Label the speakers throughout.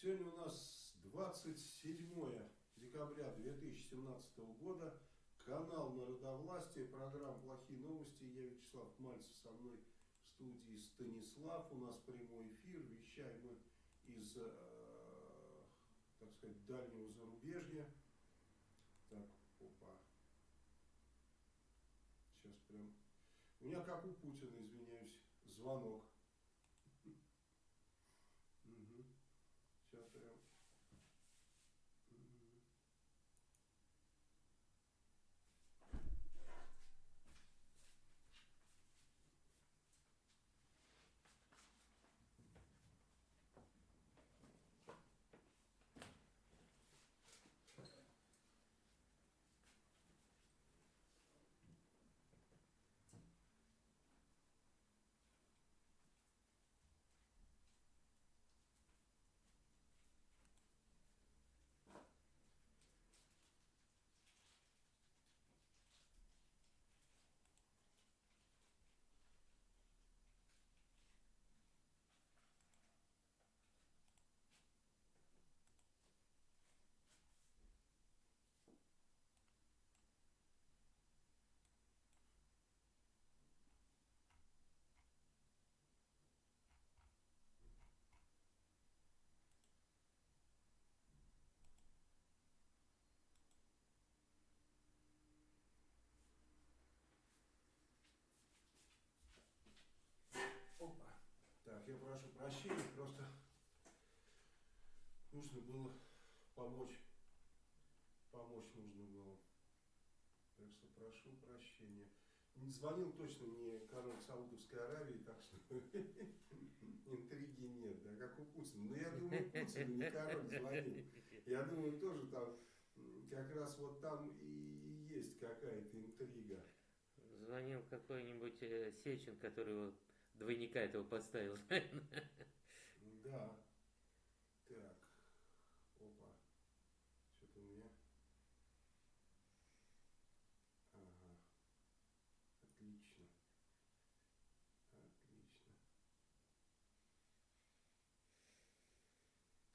Speaker 1: Сегодня у нас 27 декабря 2017 года. Канал Народовластия, программа «Плохие новости». Я Вячеслав Мальцев, со мной в студии Станислав. У нас прямой эфир. Вещаем мы из, э, так сказать, дальнего зарубежья. Так, опа. Сейчас прям... У меня, как у Путина, извиняюсь, звонок. Угу. Сейчас прям... Опа. Так, я прошу прощения, просто нужно было помочь. Помочь нужно было. Так что прошу прощения. Не звонил точно мне король Саудовской Аравии, так что интриги нет, да, как у Путина. Но я думаю, Путин не король звонил. Я думаю, тоже там, как раз вот там и есть какая-то интрига.
Speaker 2: Звонил какой-нибудь э, Сечин, который его двойника этого поставил.
Speaker 1: Да. Так. Опа. Что-то у меня... Ага. Отлично. Отлично.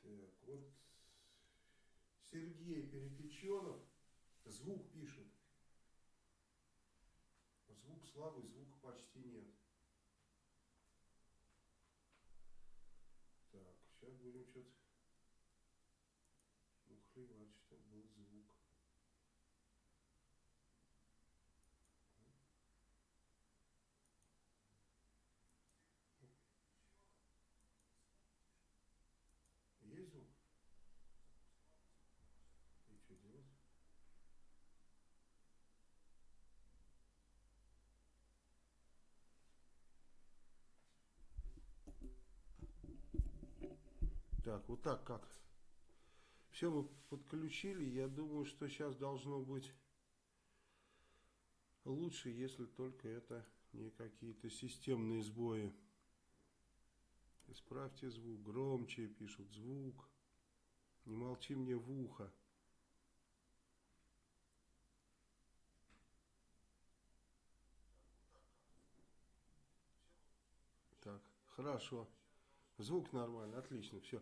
Speaker 1: Так, вот Сергей Перепеченов звук пишет. Звук слабый, звука почти нет. Так, сейчас будем что-то ухлевать, чтобы был звук. Есть звук? И что делать? Так, вот так как. Все мы подключили. Я думаю, что сейчас должно быть лучше, если только это не какие-то системные сбои. Исправьте звук. Громче пишут звук. Не молчи мне в ухо. Так, хорошо. Звук нормально, отлично, все.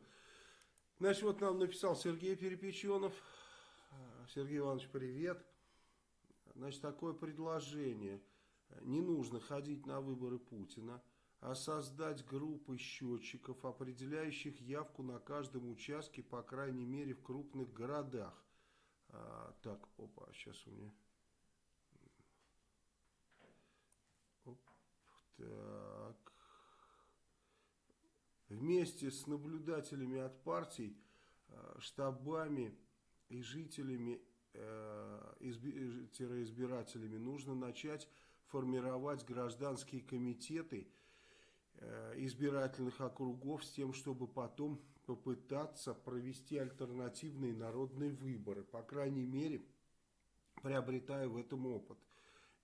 Speaker 1: Значит, вот нам написал Сергей Перепеченов. Сергей Иванович, привет. Значит, такое предложение. Не нужно ходить на выборы Путина, а создать группы счетчиков, определяющих явку на каждом участке, по крайней мере, в крупных городах. А, так, опа, сейчас у меня... Оп, так вместе с наблюдателями от партий, э, штабами и жителями, э, избирателями нужно начать формировать гражданские комитеты э, избирательных округов с тем, чтобы потом попытаться провести альтернативные народные выборы, по крайней мере, приобретая в этом опыт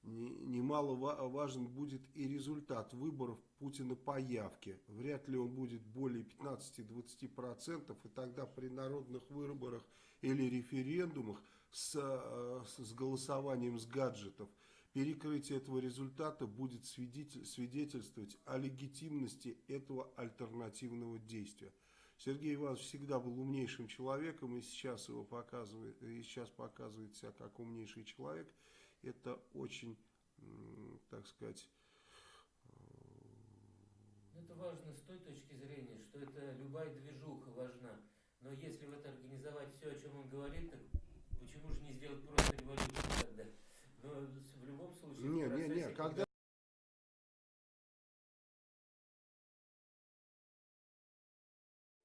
Speaker 1: немало важен будет и результат выборов Путина по явке. Вряд ли он будет более 15-20%, и тогда при народных выборах или референдумах с, э, с голосованием с гаджетов перекрытие этого результата будет свидетельствовать о легитимности этого альтернативного действия. Сергей Иванович всегда был умнейшим человеком, и сейчас его показывает, и сейчас показывает себя как умнейший человек. Это очень, так сказать...
Speaker 2: Это важно с той точки зрения, что это любая движуха важна. Но если в это организовать все, о чем он говорит, так почему же не сделать просто революцию тогда? Но в любом случае...
Speaker 1: Не, не, не, когда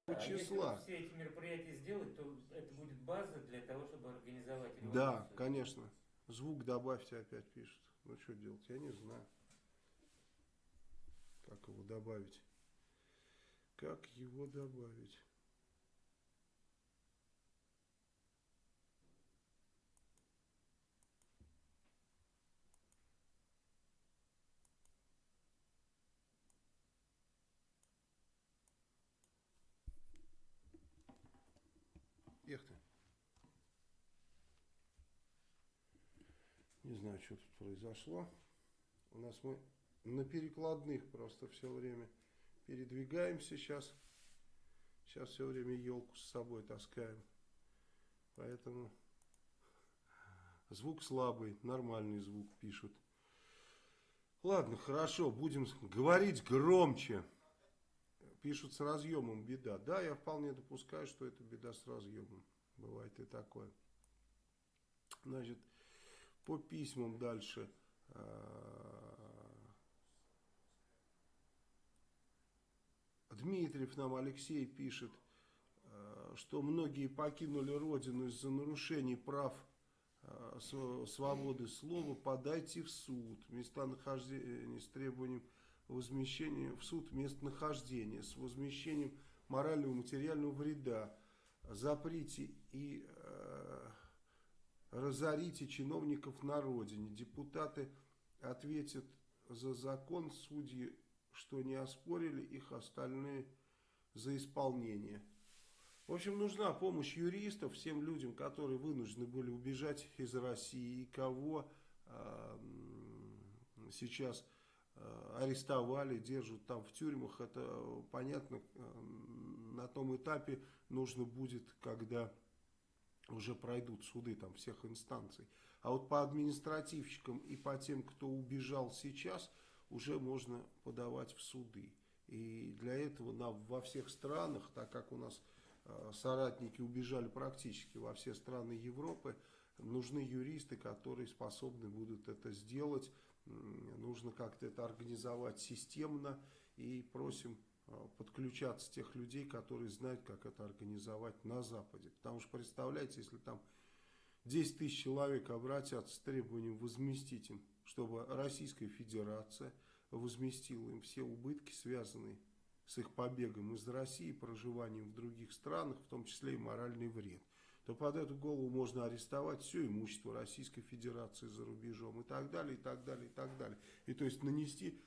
Speaker 2: А числа. Если все эти мероприятия сделать, то это будет база для того, чтобы организовать революцию.
Speaker 1: Да, конечно. Звук добавьте опять пишут. Ну что делать, я не знаю. Как его добавить? Как его добавить? Эх ты. Не знаю, что тут произошло. У нас мы на перекладных просто все время передвигаемся сейчас. Сейчас все время елку с собой таскаем. Поэтому звук слабый, нормальный звук пишут. Ладно, хорошо, будем говорить громче. Пишут с разъемом беда. Да, я вполне допускаю, что это беда с разъемом. Бывает и такое. Значит, по письмам дальше. А, Дмитриев нам Алексей пишет, а, что многие покинули родину из-за нарушений прав а, свободы слова. Подайте в суд. Места нахождения с требованием возмещения в суд местонахождения с возмещением морального и материального вреда. Заприте и э, разорите чиновников на родине. Депутаты ответят за закон, судьи, что не оспорили, их остальные за исполнение. В общем, нужна помощь юристов всем людям, которые вынуждены были убежать из России, и кого э, сейчас Э, арестовали, держат там в тюрьмах, это э, понятно, на том этапе нужно будет, когда уже пройдут суды там всех инстанций. А вот по административщикам и по тем, кто убежал сейчас, уже можно подавать в суды. И для этого нам во всех странах, так как у нас соратники убежали практически во все страны Европы, нужны юристы, которые способны будут это сделать нужно как-то это организовать системно и просим подключаться тех людей, которые знают, как это организовать на Западе. Потому что, представляете, если там 10 тысяч человек обратятся с требованием возместить им, чтобы Российская Федерация возместила им все убытки, связанные с их побегом из России, проживанием в других странах, в том числе и моральный вред то под эту голову можно арестовать все имущество Российской Федерации за рубежом и так далее, и так далее, и так далее. И то есть нанести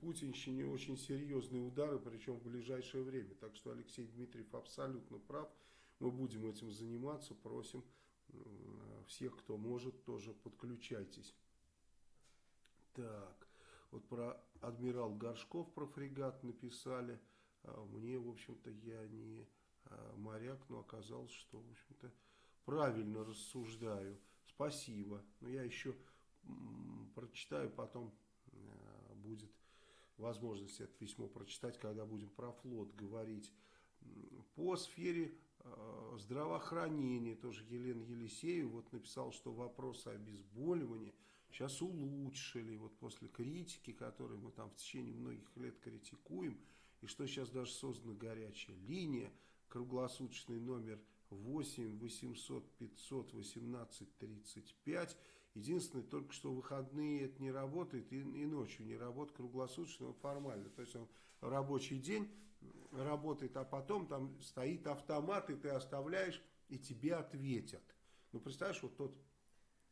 Speaker 1: путинщине очень серьезные удары, причем в ближайшее время. Так что Алексей Дмитриев абсолютно прав. Мы будем этим заниматься, просим всех, кто может, тоже подключайтесь. Так, вот про адмирал Горшков, про фрегат написали. А мне, в общем-то, я не а, моряк, но оказалось, что, в общем-то, правильно рассуждаю. Спасибо. Но я еще прочитаю, потом а, будет возможность это письмо прочитать, когда будем про флот говорить. По сфере э, здравоохранения тоже Елена Елисеева вот написала, что вопросы обезболивания сейчас улучшили, вот после критики, которую мы там в течение многих лет критикуем, и что сейчас даже создана горячая линия, круглосуточный номер 8 800 500 18 35. Единственное, только что выходные это не работает и, и ночью не работает круглосуточно, формально. То есть он рабочий день работает, а потом там стоит автомат, и ты оставляешь, и тебе ответят. Ну, представляешь, вот тот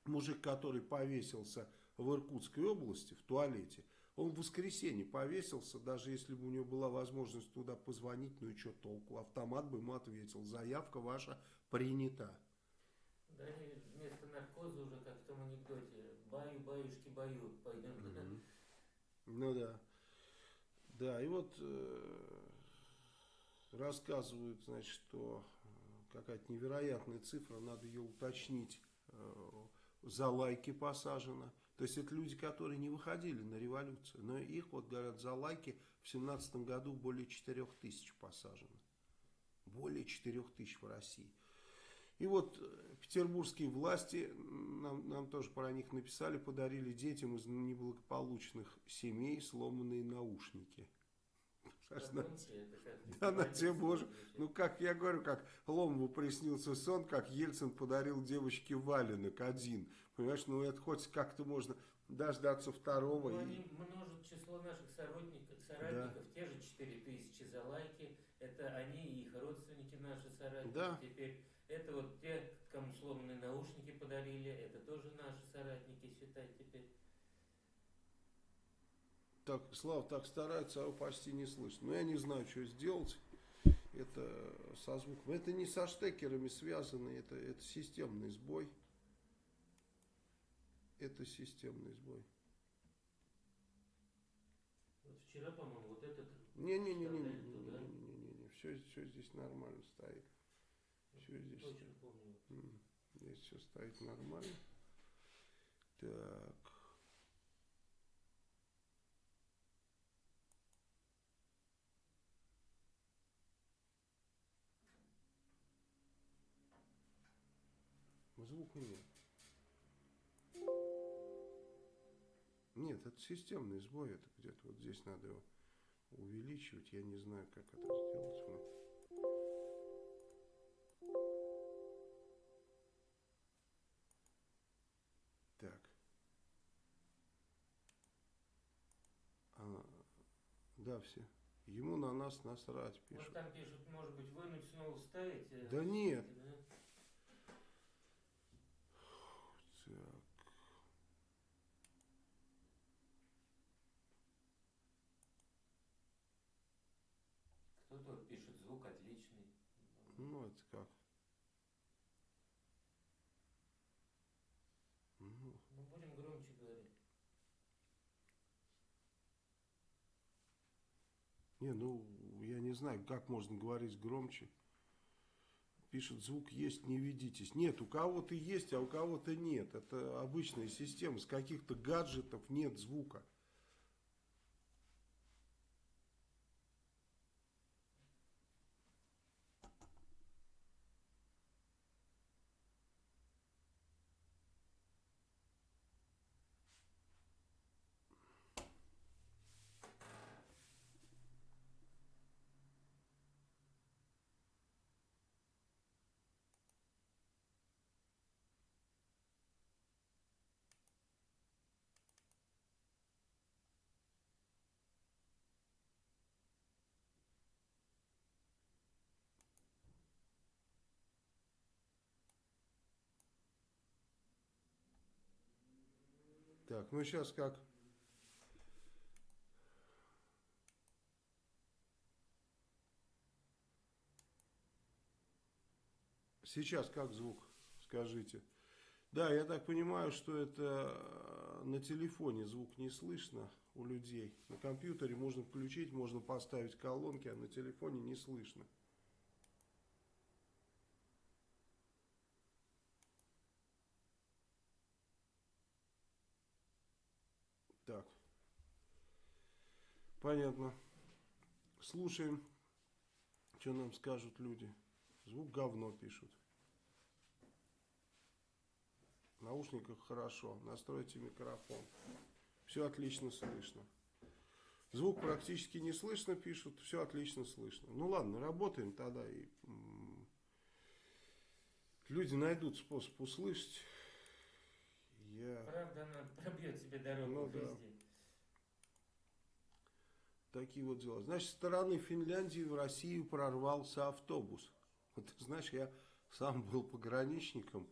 Speaker 1: мужик, который повесился в Иркутской области в туалете, он в воскресенье повесился, даже если бы у него была возможность туда позвонить, ну и что толку, автомат бы ему ответил, заявка ваша принята.
Speaker 2: Да и вместо наркоза уже, как в том анекдоте, баю, баюшки, баю, пойдем туда.
Speaker 1: Ну да. Да, и вот, э, рассказывают, значит, что э, какая-то невероятная цифра, надо ее уточнить, э, за лайки посажено. То есть это люди, которые не выходили на революцию, но их, вот говорят, за лайки в семнадцатом году более 4 тысяч посажено. Более 4 тысяч в России. И вот петербургские власти, нам, нам тоже про них написали, подарили детям из неблагополучных семей сломанные наушники. Да, на тебе боже. Ну, как я говорю, как Ломову приснился сон, как Ельцин подарил девочке валенок один. Понимаешь, ну это хоть как-то можно дождаться второго.
Speaker 2: Ну, они множат число наших соратников, соратников да. те же 4 тысячи за лайки. Это они и их родственники наши соратники. Да. Теперь это вот те, кому сломанные наушники подарили, это тоже наши соратники, считай теперь.
Speaker 1: Так, Слава так старается, а его почти не слышно. Но я не знаю, что сделать. Это со звуком. Это не со штекерами связано, это, это системный сбой. Это системный сбой.
Speaker 2: Вот вчера, по-моему, вот этот...
Speaker 1: Не-не-не-не-не-не-не-не. Все, все здесь нормально стоит. Все здесь...
Speaker 2: Точно помню.
Speaker 1: Здесь все стоит нормально. Так. Звука нет. Это системный сбой, это где-то вот здесь надо его увеличивать. Я не знаю, как это сделать. Так. А, да, все. Ему на нас насрать пишут.
Speaker 2: Вот там пишут, может быть, вынуть снова вставить? Э,
Speaker 1: да нет. Ну, это как?
Speaker 2: Ну, ну будем громче говорить.
Speaker 1: Не, ну, я не знаю, как можно говорить громче. Пишет, звук есть, не ведитесь. Нет, у кого-то есть, а у кого-то нет. Это обычная система. С каких-то гаджетов нет звука. Так, ну сейчас как? Сейчас как звук, скажите. Да, я так понимаю, что это э, на телефоне звук не слышно у людей. На компьютере можно включить, можно поставить колонки, а на телефоне не слышно. Так. Понятно. Слушаем, что нам скажут люди. Звук говно пишут. В наушниках хорошо. Настройте микрофон. Все отлично слышно. Звук практически не слышно, пишут. Все отлично слышно. Ну ладно, работаем тогда. И люди найдут способ услышать.
Speaker 2: Я... Правда, она пробьет себе дорогу ну, везде. Да.
Speaker 1: Такие вот дела. Значит, с стороны Финляндии в Россию прорвался автобус. Вот знаешь, я сам был пограничником,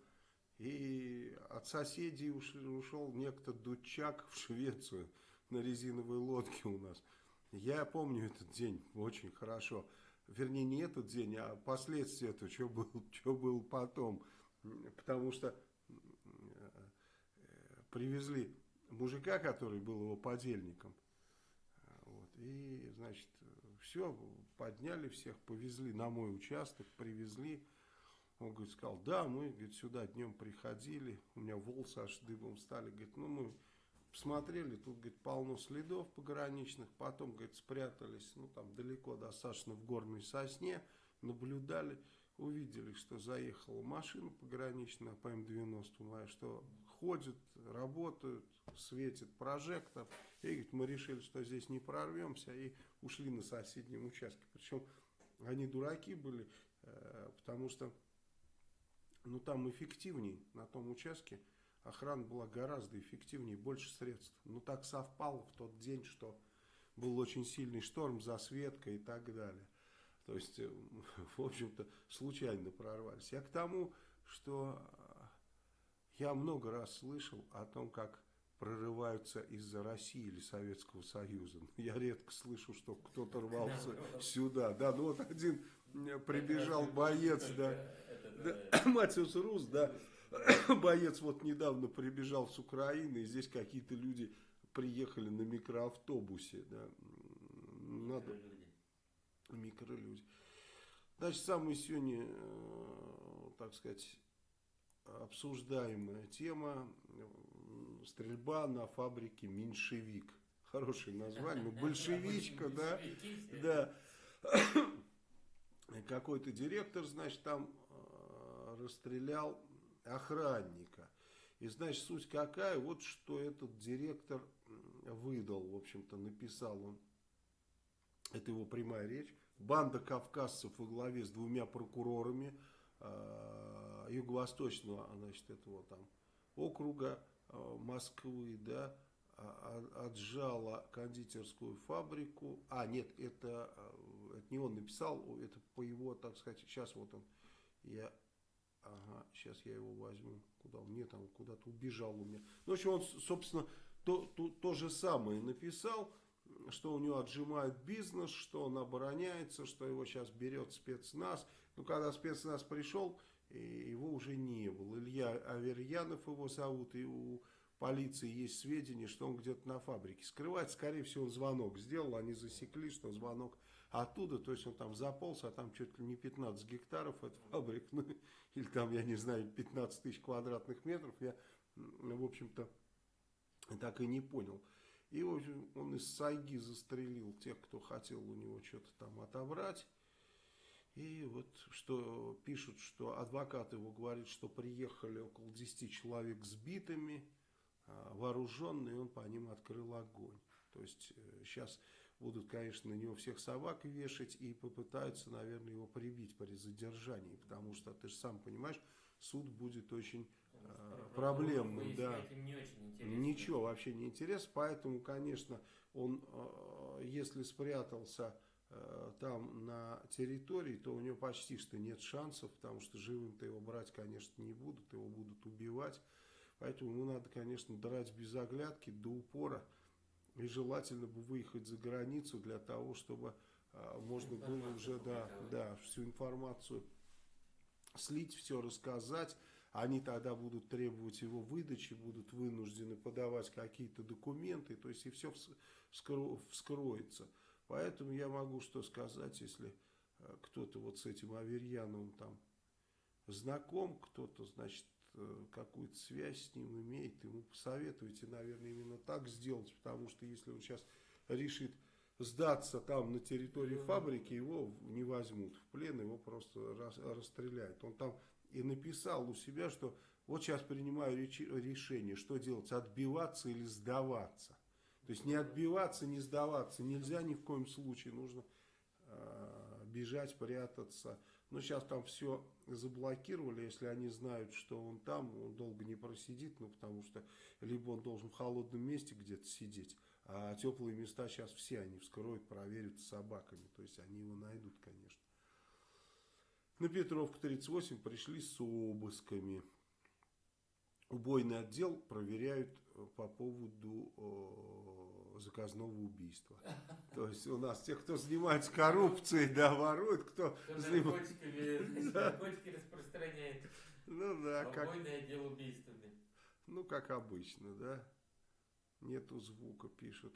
Speaker 1: и от соседей ушел, ушел некто Дучак в Швецию на резиновой лодке у нас. Я помню этот день очень хорошо. Вернее, не этот день, а последствия этого, что было, что было потом. Потому что привезли мужика, который был его подельником. И, значит, все, подняли всех, повезли на мой участок, привезли. Он, говорит, сказал, да, мы, говорит, сюда днем приходили, у меня волосы аж дыбом стали. Говорит, ну мы посмотрели, тут, говорит, полно следов пограничных, потом, говорит, спрятались, ну там далеко достаточно в горной сосне, наблюдали, увидели, что заехала машина пограничная по М-90, что ходят, работают, светит прожектор. И говорит, мы решили, что здесь не прорвемся и ушли на соседнем участке. Причем они дураки были, э, потому что ну, там эффективней на том участке. Охрана была гораздо эффективнее, больше средств. Ну так совпало в тот день, что был очень сильный шторм, засветка и так далее. То есть, э, в общем-то, случайно прорвались. Я к тому, что я много раз слышал о том, как прорываются из-за России или Советского Союза. Я редко слышу, что кто-то рвался сюда. Да, ну вот один прибежал боец, да, Матиус Рус, да, боец вот недавно прибежал с Украины, и здесь какие-то люди приехали на микроавтобусе, да, надо... Микролюди. Значит, самая сегодня, э, так сказать, обсуждаемая тема стрельба на фабрике «Меньшевик». Хорошее название, ну, большевичка, да, да. Какой-то директор, значит, там э, расстрелял охранника. И, значит, суть какая? Вот что этот директор выдал, в общем-то, написал он. Это его прямая речь. Банда кавказцев во главе с двумя прокурорами э, юго-восточного, значит, этого там округа Э, Москвы, да, а, а, отжала кондитерскую фабрику. А, нет, это, э, это не он написал, это по его, так сказать, сейчас вот он, я, ага, сейчас я его возьму, куда он, нет, он куда-то убежал у меня. Ну, в общем, он, собственно, то, то, то же самое написал, что у него отжимают бизнес, что он обороняется, что его сейчас берет спецназ. Ну, когда спецназ пришел, его уже не было. Илья Аверьянов его зовут, и у полиции есть сведения, что он где-то на фабрике скрывается. Скорее всего, он звонок сделал, они засекли, что звонок оттуда, то есть он там заполз, а там чуть ли не 15 гектаров от фабрик, ну, или там, я не знаю, 15 тысяч квадратных метров, я, в общем-то, так и не понял. И, в общем, он из сайги застрелил тех, кто хотел у него что-то там отобрать. И вот что пишут, что адвокат его говорит, что приехали около 10 человек с битами, а, вооруженные, он по ним открыл огонь. То есть сейчас э, будут, конечно, на него всех собак вешать и попытаются, наверное, его прибить при задержании, потому что, ты же сам понимаешь, суд будет очень э, проблемным. Да.
Speaker 2: Не
Speaker 1: Ничего вообще не интересно, поэтому, конечно, он, э, если спрятался там на территории, то у него почти что нет шансов, потому что живым-то его брать, конечно, не будут, его будут убивать. Поэтому ему надо, конечно, драть без оглядки до упора. И желательно бы выехать за границу для того, чтобы а, можно было уже да, да, всю информацию слить, все рассказать. Они тогда будут требовать его выдачи, будут вынуждены подавать какие-то документы, то есть и все вскроется. Поэтому я могу что сказать, если э, кто-то вот с этим Аверьяновым там знаком, кто-то, значит, э, какую-то связь с ним имеет, ему посоветуйте, наверное, именно так сделать, потому что если он сейчас решит сдаться там на территории фабрики, его не возьмут в плен, его просто расстреляют. Он там и написал у себя, что вот сейчас принимаю решение, что делать, отбиваться или сдаваться. То есть не отбиваться, не сдаваться нельзя ни в коем случае. Нужно э, бежать, прятаться. Но сейчас там все заблокировали. Если они знают, что он там, он долго не просидит. Ну, потому что либо он должен в холодном месте где-то сидеть. А теплые места сейчас все они вскроют, проверят с собаками. То есть они его найдут, конечно. На Петровку 38 пришли с обысками. Убойный отдел проверяют по поводу заказного убийства. То есть у нас те, кто занимается коррупцией, да, воруют, кто...
Speaker 2: Кто наркотиками, наркотики распространяет.
Speaker 1: Ну да,
Speaker 2: как... отдел убийствами.
Speaker 1: Ну, как обычно, да. Нету звука, пишут.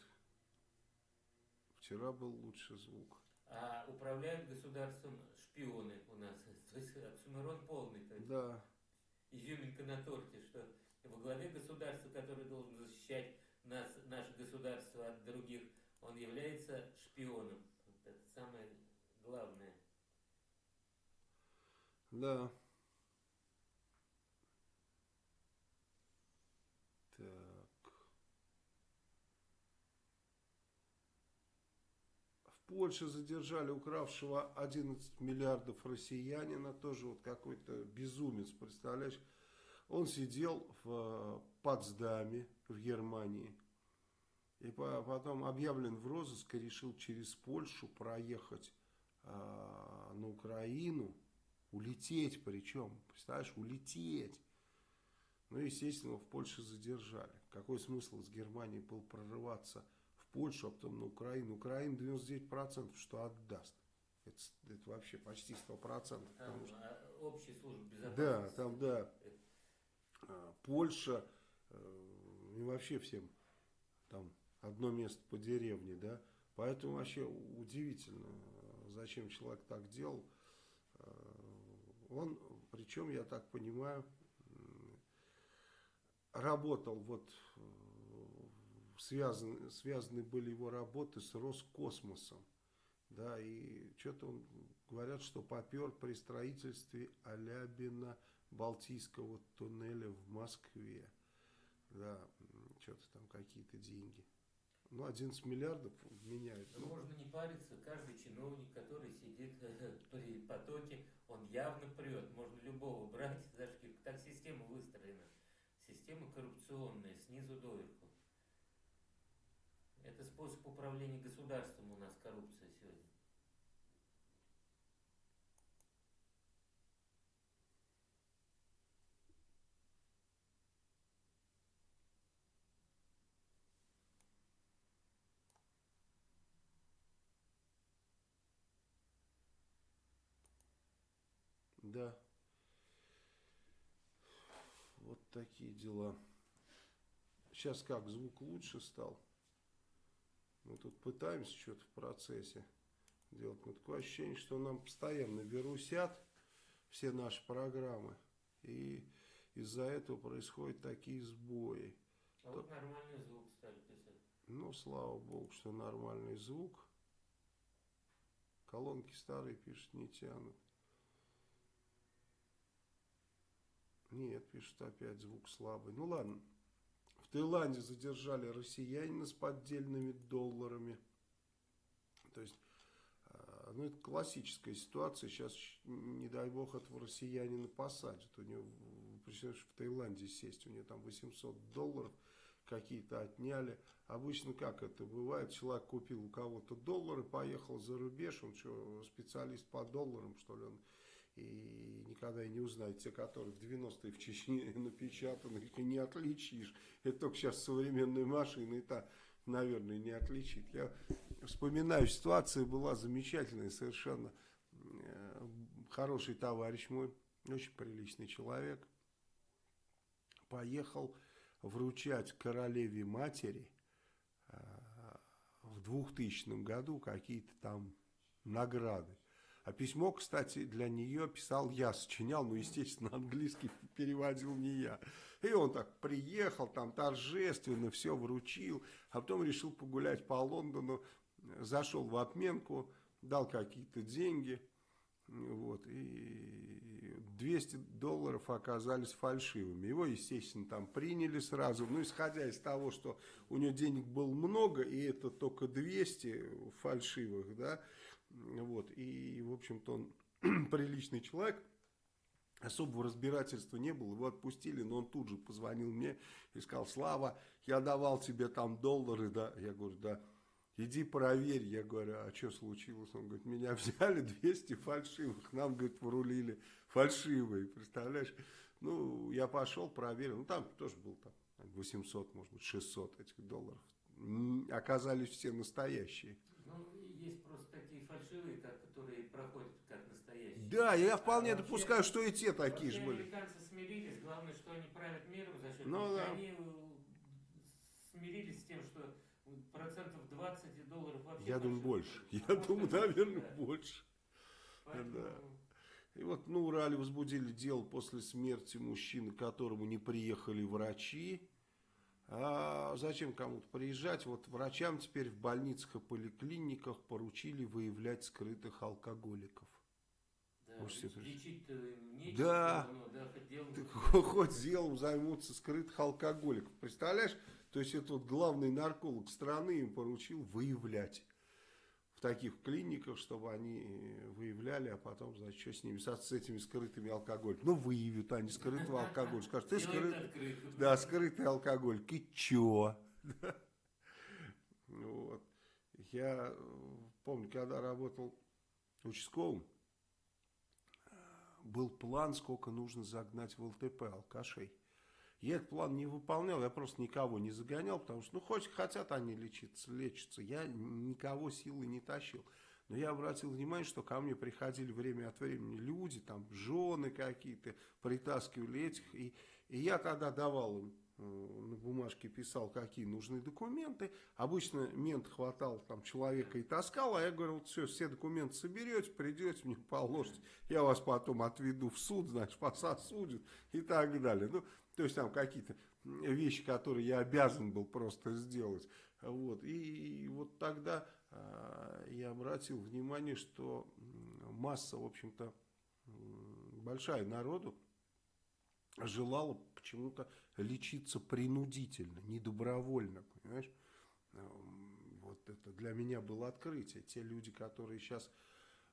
Speaker 1: Вчера был лучше звук.
Speaker 2: а управляют государством шпионы у нас. То есть оксюмерон полный. То
Speaker 1: Да.
Speaker 2: изюминка на торте, что во главе государства, который должен защищать нас, наше государство от других, он является шпионом. Вот это самое главное.
Speaker 1: Да. Так. В Польше задержали укравшего 11 миллиардов россиянина, тоже вот какой-то безумец, представляешь? Он сидел в э, Потсдаме в Германии. И по- потом объявлен в розыск и решил через Польшу проехать а, на Украину, улететь причем, представляешь, улететь. Ну, естественно, в Польше задержали. Какой смысл из Германии был прорываться в Польшу, а потом на Украину? Украина 99% что отдаст. Это, это вообще почти 100%.
Speaker 2: Там
Speaker 1: Потому что,
Speaker 2: а, общая служба безопасности.
Speaker 1: да, там, да. А, Польша, э, и вообще всем там одно место по деревне, да. Поэтому вообще удивительно, э, зачем человек так делал. Э, Он, причем, я так понимаю, работал вот, э, связаны, связаны были его работы с Роскосмосом. Да, и что-то он, говорят, что попер при строительстве Алябина Балтийского туннеля в Москве. Да, что-то там какие-то деньги. Ну, 11 миллиардов меняют.
Speaker 2: Ну, можно не париться, каждый чиновник, который сидит при потоке, он явно прет. Можно любого брать шкирку. Так система выстроена. Система коррупционная, снизу доверху. Это способ управления государством у нас коррупция сегодня.
Speaker 1: Да. Вот такие дела. Сейчас как, звук лучше стал? Мы тут пытаемся что-то в процессе делать. Но такое ощущение, что нам постоянно вирусят все наши программы. И из-за этого происходят такие сбои.
Speaker 2: А вот нормальный звук стали писать.
Speaker 1: Ну, слава богу, что нормальный звук. Колонки старые, пишут, не тянут. Нет, пишут опять звук слабый. Ну ладно. В Таиланде задержали россиянина с поддельными долларами. То есть, э, ну это классическая ситуация. Сейчас, не дай бог, этого россиянина посадят. У него, представляешь, в Таиланде сесть, у него там 800 долларов какие-то отняли. Обычно как это бывает? Человек купил у кого-то доллары, поехал за рубеж, он что, специалист по долларам, что ли, он и никогда и не узнает, те, которые в 90-е в Чечне напечатаны, их и не отличишь. Это только сейчас современные машины, та, наверное, не отличит. Я вспоминаю, ситуация была замечательная совершенно. Э, Хороший товарищ мой, очень приличный человек, поехал вручать королеве матери э, в 2000 году какие-то там награды. А письмо, кстати, для нее писал я, сочинял, ну, естественно, английский переводил не я. И он так приехал, там торжественно все вручил, а потом решил погулять по Лондону, зашел в обменку, дал какие-то деньги, вот, и 200 долларов оказались фальшивыми. Его, естественно, там приняли сразу. Ну, исходя из того, что у него денег было много, и это только 200 фальшивых, да, вот, и, в общем-то, он приличный человек, особого разбирательства не было, его отпустили, но он тут же позвонил мне и сказал, Слава, я давал тебе там доллары, да, я говорю, да, иди проверь, я говорю, а что случилось, он говорит, меня взяли 200 фальшивых, нам, говорит, врулили фальшивые, представляешь, ну, я пошел, проверил, ну, там тоже был там 800, может быть, 600 этих долларов, оказались все настоящие.
Speaker 2: Ну, есть просто такие фальшивые, как, которые проходят как настоящие.
Speaker 1: Да, я вполне
Speaker 2: А вообще-
Speaker 1: допускаю, что и те такие же были.
Speaker 2: Американцы смирились, главное, что они правят миром за счет
Speaker 1: Ну да.
Speaker 2: Они э, смирились с тем, что процентов 20 долларов вообще...
Speaker 1: Я думаю, больше. Я
Speaker 2: Может,
Speaker 1: думаю, наверное,
Speaker 2: да.
Speaker 1: больше.
Speaker 2: Поэтому,
Speaker 1: да. И вот на Урале возбудили дело после смерти мужчины, к которому не приехали врачи. А зачем кому-то приезжать? Вот врачам теперь в больницах и поликлиниках поручили выявлять скрытых алкоголиков.
Speaker 2: Да, лечить-то нечего,
Speaker 1: Да.
Speaker 2: но, да, хоть делом
Speaker 1: Так хоть делом займутся скрытых алкоголиков. Представляешь? То есть это вот главный нарколог страны им поручил выявлять в таких клиниках, чтобы они э, выявляли, а потом, значит, что с ними, с, с этими скрытыми алкоголиками. Ну, выявят они скрытого алкоголя. Скажут, ты скрытый. Да, скрытый алкоголик. И чё? Вот. Я э, помню, когда работал участковым, э, был план, сколько нужно загнать в ЛТП алкашей. Я этот план не выполнял, я просто никого не загонял, потому что, ну, хоть хотят они лечиться, лечиться. Я никого силой не тащил. Но я обратил внимание, что ко мне приходили время от времени люди, там, жены какие-то, притаскивали этих, и, и я тогда давал им э, на бумажке писал, какие нужны документы. Обычно мент хватал там человека и таскал, а я говорил, все, все документы соберете, придете, мне положите, я вас потом отведу в суд, значит, вас и так далее. Ну, то есть там какие-то вещи, которые я обязан был просто сделать. Вот. И, вот тогда а, я обратил внимание, что масса, в общем-то, большая народу желала почему-то лечиться принудительно, не добровольно, понимаешь? Вот это для меня было открытие. Те люди, которые сейчас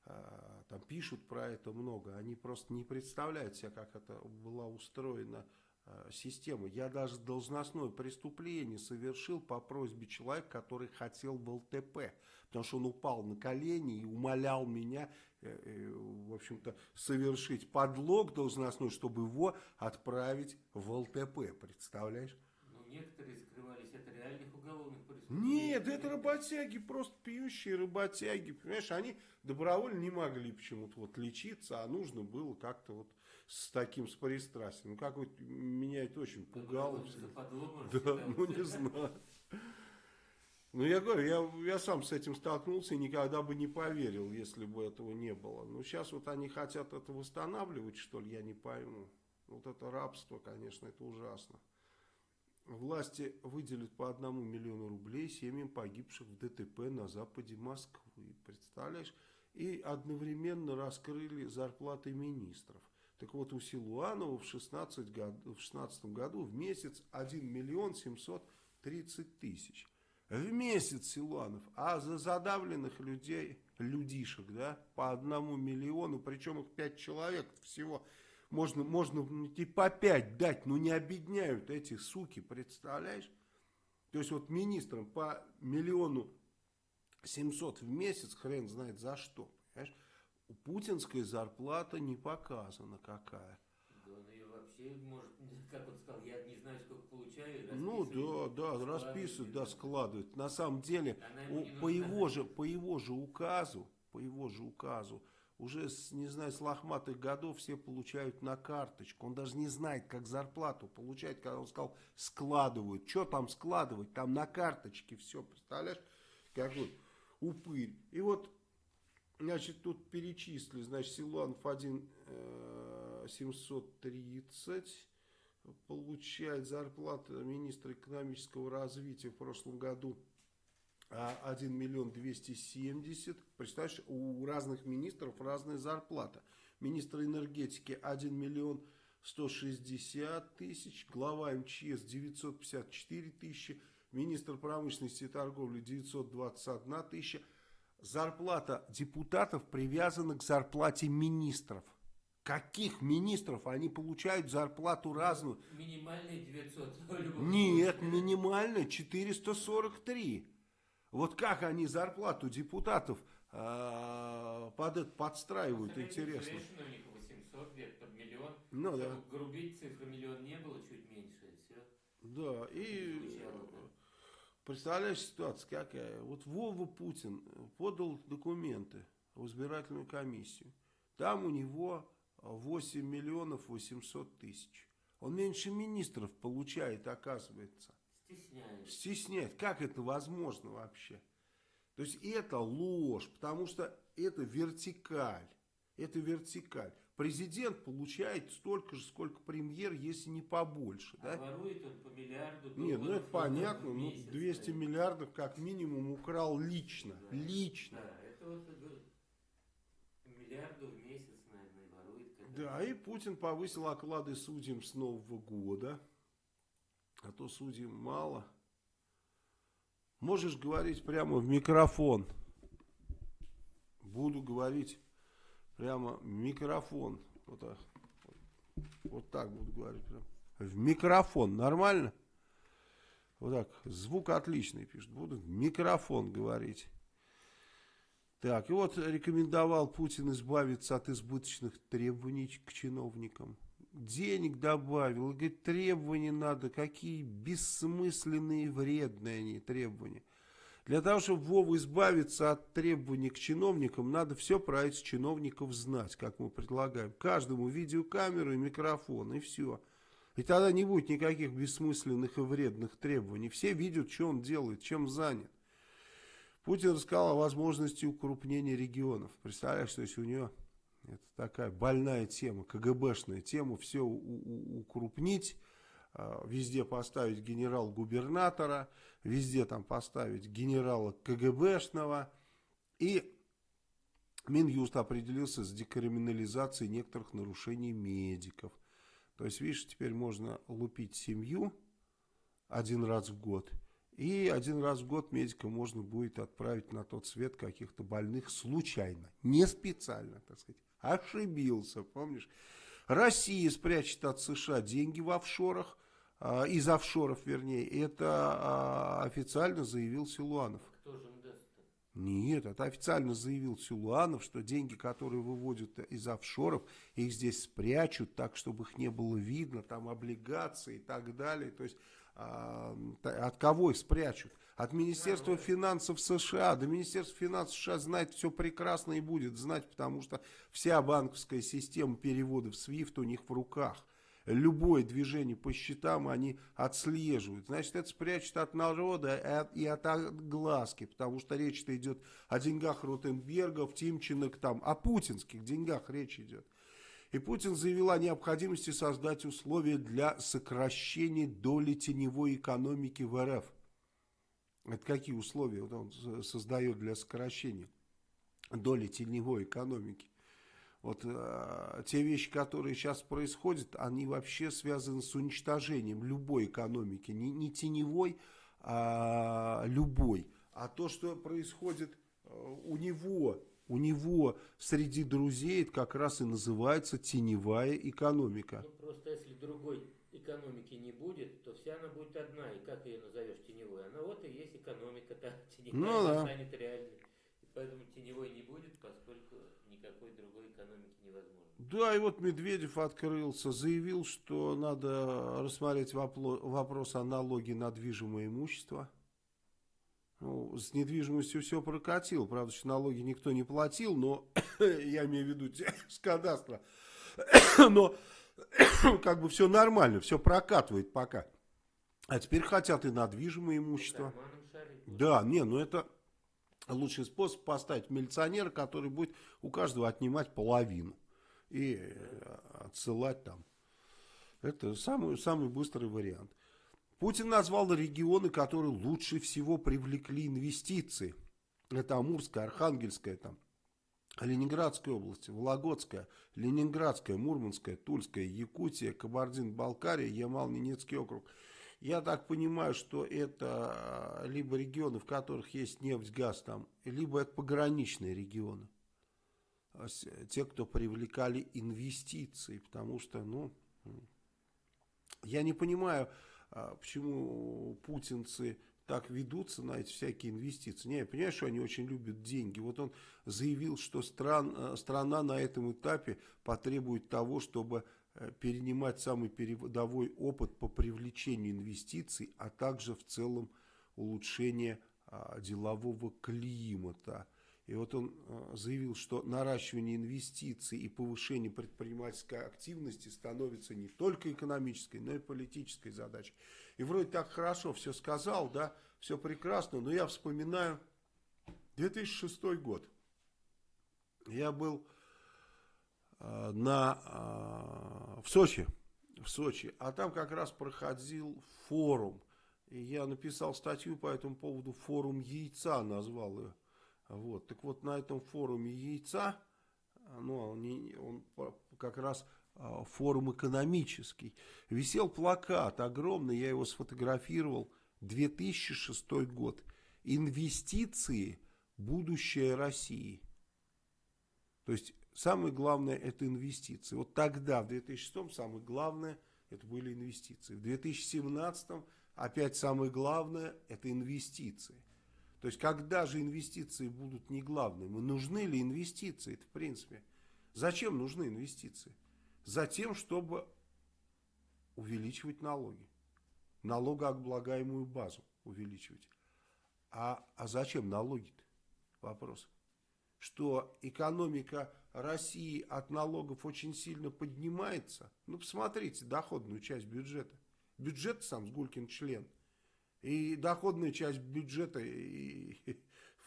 Speaker 1: а, там пишут про это много, они просто не представляют себе, как это была устроена а, система. Я даже должностное преступление совершил по просьбе человека, который хотел в ЛТП, потому что он упал на колени и умолял меня, э, э, в общем-то, совершить подлог должностной, чтобы его отправить в ЛТП, представляешь?
Speaker 2: Ну, некоторые скрывались от реальных уголовных преступлений.
Speaker 1: Нет, это работяги, просто пьющие работяги, понимаешь, они добровольно не могли почему-то вот лечиться, а нужно было как-то вот с таким, с пристрастием. Ну, как вот меня это очень пугало. Да,
Speaker 2: считался.
Speaker 1: ну не знаю. Ну, я говорю, я, я сам с этим столкнулся и никогда бы не поверил, если бы этого не было. Но сейчас вот они хотят это восстанавливать, что ли, я не пойму. Вот это рабство, конечно, это ужасно. Власти выделят по одному миллиону рублей семьям погибших в ДТП на западе Москвы. Представляешь? И одновременно раскрыли зарплаты министров. Так вот, у Силуанова в 16 год, в 16 году в месяц 1 миллион 730 тысяч. В месяц Силуанов. А за задавленных людей, людишек, да, по одному миллиону, причем их 5 человек всего. Можно, можно и по 5 дать, но не обедняют эти суки, представляешь? То есть вот министрам по миллиону 700 в месяц, хрен знает за что, путинская зарплата не показана какая.
Speaker 2: Да он ее вообще может, как он сказал, я не знаю, сколько получаю.
Speaker 1: Ну да, да, расписывает, да, складывает. На самом деле, у- по, его же, по его же указу, по его же указу, уже с, не знаю, с лохматых годов все получают на карточку. Он даже не знает, как зарплату получать, когда он сказал, складывают. Что там складывать? Там на карточке все, представляешь? Как вот упырь. И вот, значит, тут перечислили, значит, Силуанов 1 э, 730 получает зарплату министра экономического развития в прошлом году а 1 миллион 270. Представляешь, у разных министров разная зарплата. Министр энергетики 1 миллион 160 тысяч, глава МЧС 954 тысячи, министр промышленности и торговли 921 тысяча. Зарплата депутатов привязана к зарплате министров. Каких министров? Они получают зарплату разную.
Speaker 2: Минимальные 900. в любом
Speaker 1: Нет,
Speaker 2: случае.
Speaker 1: минимально 443. Вот как они зарплату депутатов э, под это подстраивают, интересно.
Speaker 2: У них 800 где-то под миллион.
Speaker 1: Ну да.
Speaker 2: Грубить цифры миллион не было, чуть меньше. Все.
Speaker 1: Да, и
Speaker 2: Звучало, да.
Speaker 1: Представляешь ситуация какая? Вот Вова Путин подал документы в избирательную комиссию. Там у него 8 миллионов 800 тысяч. Он меньше министров получает, оказывается.
Speaker 2: Стесняет.
Speaker 1: Стесняет. Как это возможно вообще? То есть это ложь, потому что это вертикаль. Это вертикаль. Президент получает столько же, сколько премьер, если не побольше.
Speaker 2: А
Speaker 1: Да?
Speaker 2: ворует он по миллиарду
Speaker 1: Не, ну это
Speaker 2: долларов
Speaker 1: понятно, ну
Speaker 2: месяц,
Speaker 1: 200
Speaker 2: да.
Speaker 1: миллиардов как минимум украл лично,
Speaker 2: Да.
Speaker 1: лично.
Speaker 2: Да, это вот миллиарду в месяц, наверное, ворует.
Speaker 1: Да, и Путин повысил оклады судьям с Нового года, а то судьям мало. Можешь говорить прямо в микрофон. Буду говорить прямо микрофон. Вот так, вот так буду говорить. Прям. В микрофон. Нормально? Вот так. Звук отличный пишет. Буду в микрофон говорить. Так, и вот рекомендовал Путин избавиться от избыточных требований к чиновникам. Денег добавил. Говорит, требования надо. Какие бессмысленные вредные они требования. Для того, чтобы Вова избавиться от требований к чиновникам, надо все про этих чиновников знать, как мы предлагаем. Каждому видеокамеру и микрофон, и все. И тогда не будет никаких бессмысленных и вредных требований. Все видят, что он делает, чем занят. Путин рассказал о возможности укрупнения регионов. Представляешь, то есть у него это такая больная тема, КГБшная тема, все укрупнить, везде поставить генерал-губернатора, везде там поставить генерала КГБшного. И Минюст определился с декриминализацией некоторых нарушений медиков. То есть, видишь, теперь можно лупить семью один раз в год. И один раз в год медика можно будет отправить на тот свет каких-то больных случайно, не специально, так сказать. Ошибился, помнишь? Россия спрячет от США деньги в офшорах, а, из офшоров, вернее. Это а, официально заявил Силуанов.
Speaker 2: Кто же им?
Speaker 1: Нет, это официально заявил Силуанов, что деньги, которые выводят из офшоров, их здесь спрячут так, чтобы их не было видно, там облигации и так далее. То есть а, от кого их спрячут? От Министерства финансов США. Да Министерство финансов США знает все прекрасно и будет знать, потому что вся банковская система переводов SWIFT у них в руках. Любое движение по счетам они отслеживают. Значит, это спрячут от народа и от, и от огласки, потому что речь-то идет о деньгах Ротенбергов, Тимченок, там, о путинских деньгах речь идет. И Путин заявил о необходимости создать условия для сокращения доли теневой экономики в РФ. Это какие условия он создает для сокращения доли теневой экономики? Вот э, те вещи, которые сейчас происходят, они вообще связаны с уничтожением любой экономики. Не, не теневой, а любой. А то, что происходит э, у него, у него среди друзей, это как раз и называется теневая экономика.
Speaker 2: Ну, просто если другой экономики не будет, то вся она будет одна. И как ее назовешь есть экономика-то. Теневая
Speaker 1: Ну да.
Speaker 2: станет реальной. И поэтому теневой не будет, поскольку никакой другой экономики невозможно.
Speaker 1: Да, и вот Медведев открылся, заявил, что надо рассмотреть вопрос о налоге на движимое имущество. Ну, с недвижимостью все прокатил. Правда, что налоги никто не платил, но я имею в виду с кадастра. но как бы все нормально, все прокатывает пока. А теперь хотят и на движимое имущество. Да, не, ну это лучший способ поставить милиционера, который будет у каждого отнимать половину и э, отсылать там. Это самый, самый быстрый вариант. Путин назвал регионы, которые лучше всего привлекли инвестиции. Это Амурская, Архангельская, там, Ленинградская область, Вологодская, Ленинградская, Мурманская, Тульская, Якутия, Кабардино-Балкария, Ямал-Ненецкий округ. Я так понимаю, что это э, либо регионы, в которых есть нефть, газ там, либо это пограничные регионы. А Те, кто привлекали инвестиции, потому что, ну, я не понимаю, а, почему путинцы так ведутся на эти всякие инвестиции. Не, я понимаю, что они очень любят деньги. Вот он заявил, что стран, страна на этом этапе потребует того, чтобы перенимать самый передовой опыт по привлечению инвестиций, а также в целом улучшение а, делового климата. И вот он э, заявил, что наращивание инвестиций и повышение предпринимательской активности становится не только экономической, но и политической задачей. И вроде так хорошо все сказал, да, все прекрасно, но я вспоминаю 2006 год. Я был э, на, э, в Сочи, в Сочи, а там как раз проходил форум. И я написал статью по этому поводу, форум яйца назвал ее. Вот. Так вот, на этом форуме яйца, ну, он, он как раз а, форум экономический, висел плакат огромный, я его сфотографировал, 2006 год. Инвестиции – будущее России. То есть, самое главное – это инвестиции. Вот тогда, в 2006 самое главное – это были инвестиции. В 2017 опять самое главное – это инвестиции. То есть, когда же инвестиции будут не главными? Нужны ли инвестиции? Это в принципе. Зачем нужны инвестиции? Затем, чтобы увеличивать налоги. Налогооблагаемую базу увеличивать. А, а зачем налоги-то? Вопрос. Что экономика России от налогов очень сильно поднимается. Ну, посмотрите доходную часть бюджета. Бюджет сам Гулькин член – и доходная часть бюджета, и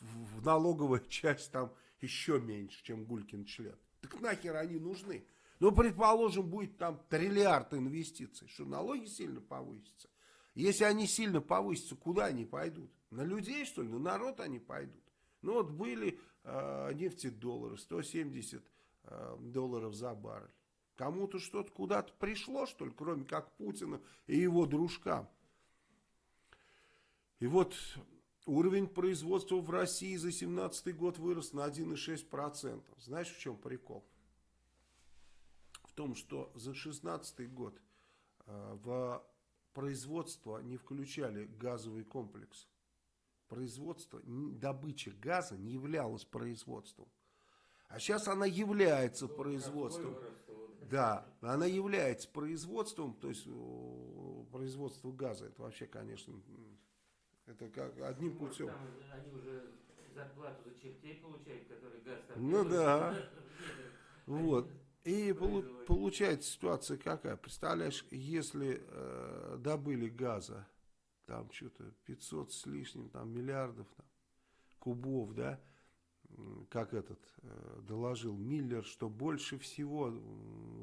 Speaker 1: в налоговая часть там еще меньше, чем Гулькин член. Так нахер они нужны? Ну, предположим, будет там триллиард инвестиций, что налоги сильно повысятся. Если они сильно повысятся, куда они пойдут? На людей, что ли? На народ они пойдут. Ну, вот были нефтедоллары, 170 э, долларов за баррель. Кому-то что-то куда-то пришло, что ли, кроме как Путину и его дружкам. И вот уровень производства в России за 2017 год вырос на 1,6%. Знаешь, в чем прикол? В том, что за 2016 год э, в производство не включали газовый комплекс. Производство, добыча газа не являлась производством. А сейчас она является производством. Да, она является производством, то есть производство газа, это вообще, конечно, это как одним ну, путем. Там,
Speaker 2: они уже зарплату за чертей получают, которые газ
Speaker 1: там Ну да. Вот. И получается ситуация какая? Представляешь, если э, добыли газа, там что-то 500 с лишним, там миллиардов там, кубов, да, как этот э, доложил Миллер, что больше всего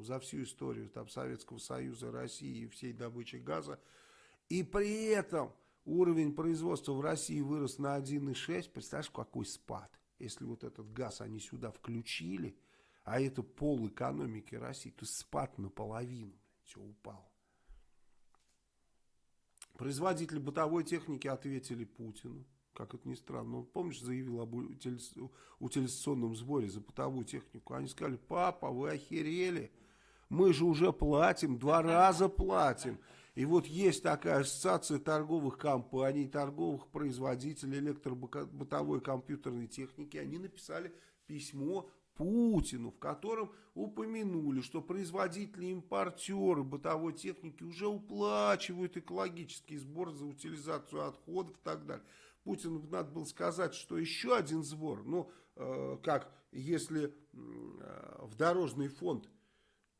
Speaker 1: за всю историю там Советского Союза, России и всей добычи газа, и при этом Уровень производства в России вырос на 1,6. Представляешь, какой спад? Если вот этот газ они сюда включили, а это пол экономики России, то спад наполовину. Все упало. Производители бытовой техники ответили Путину. Как это ни странно. Он, помнишь, заявил об утилизационном сборе за бытовую технику. Они сказали, папа, вы охерели. Мы же уже платим, два раза платим. И вот есть такая ассоциация торговых компаний, торговых производителей электробытовой компьютерной техники. Они написали письмо Путину, в котором упомянули, что производители импортеры бытовой техники уже уплачивают экологический сбор за утилизацию отходов и так далее. Путину надо было сказать, что еще один сбор, ну, э, как если э, в дорожный фонд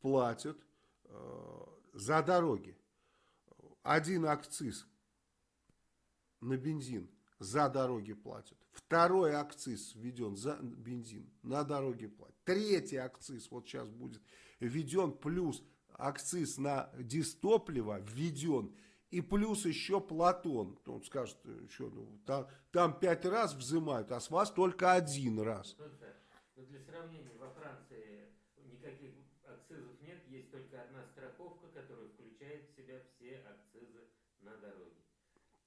Speaker 1: платят э, за дороги, один акциз на бензин за дороги платят. Второй акциз введен за бензин, на дороге платят. Третий акциз вот сейчас будет введен, плюс акциз на дистопливо введен. И плюс еще Платон. Он скажет, что ну, там, там пять раз взимают, а с вас только один раз.
Speaker 2: Но ну, для сравнения, во Франции никаких акцизов нет, есть только одна страховка, которая включает в себя все акцизы на дороге.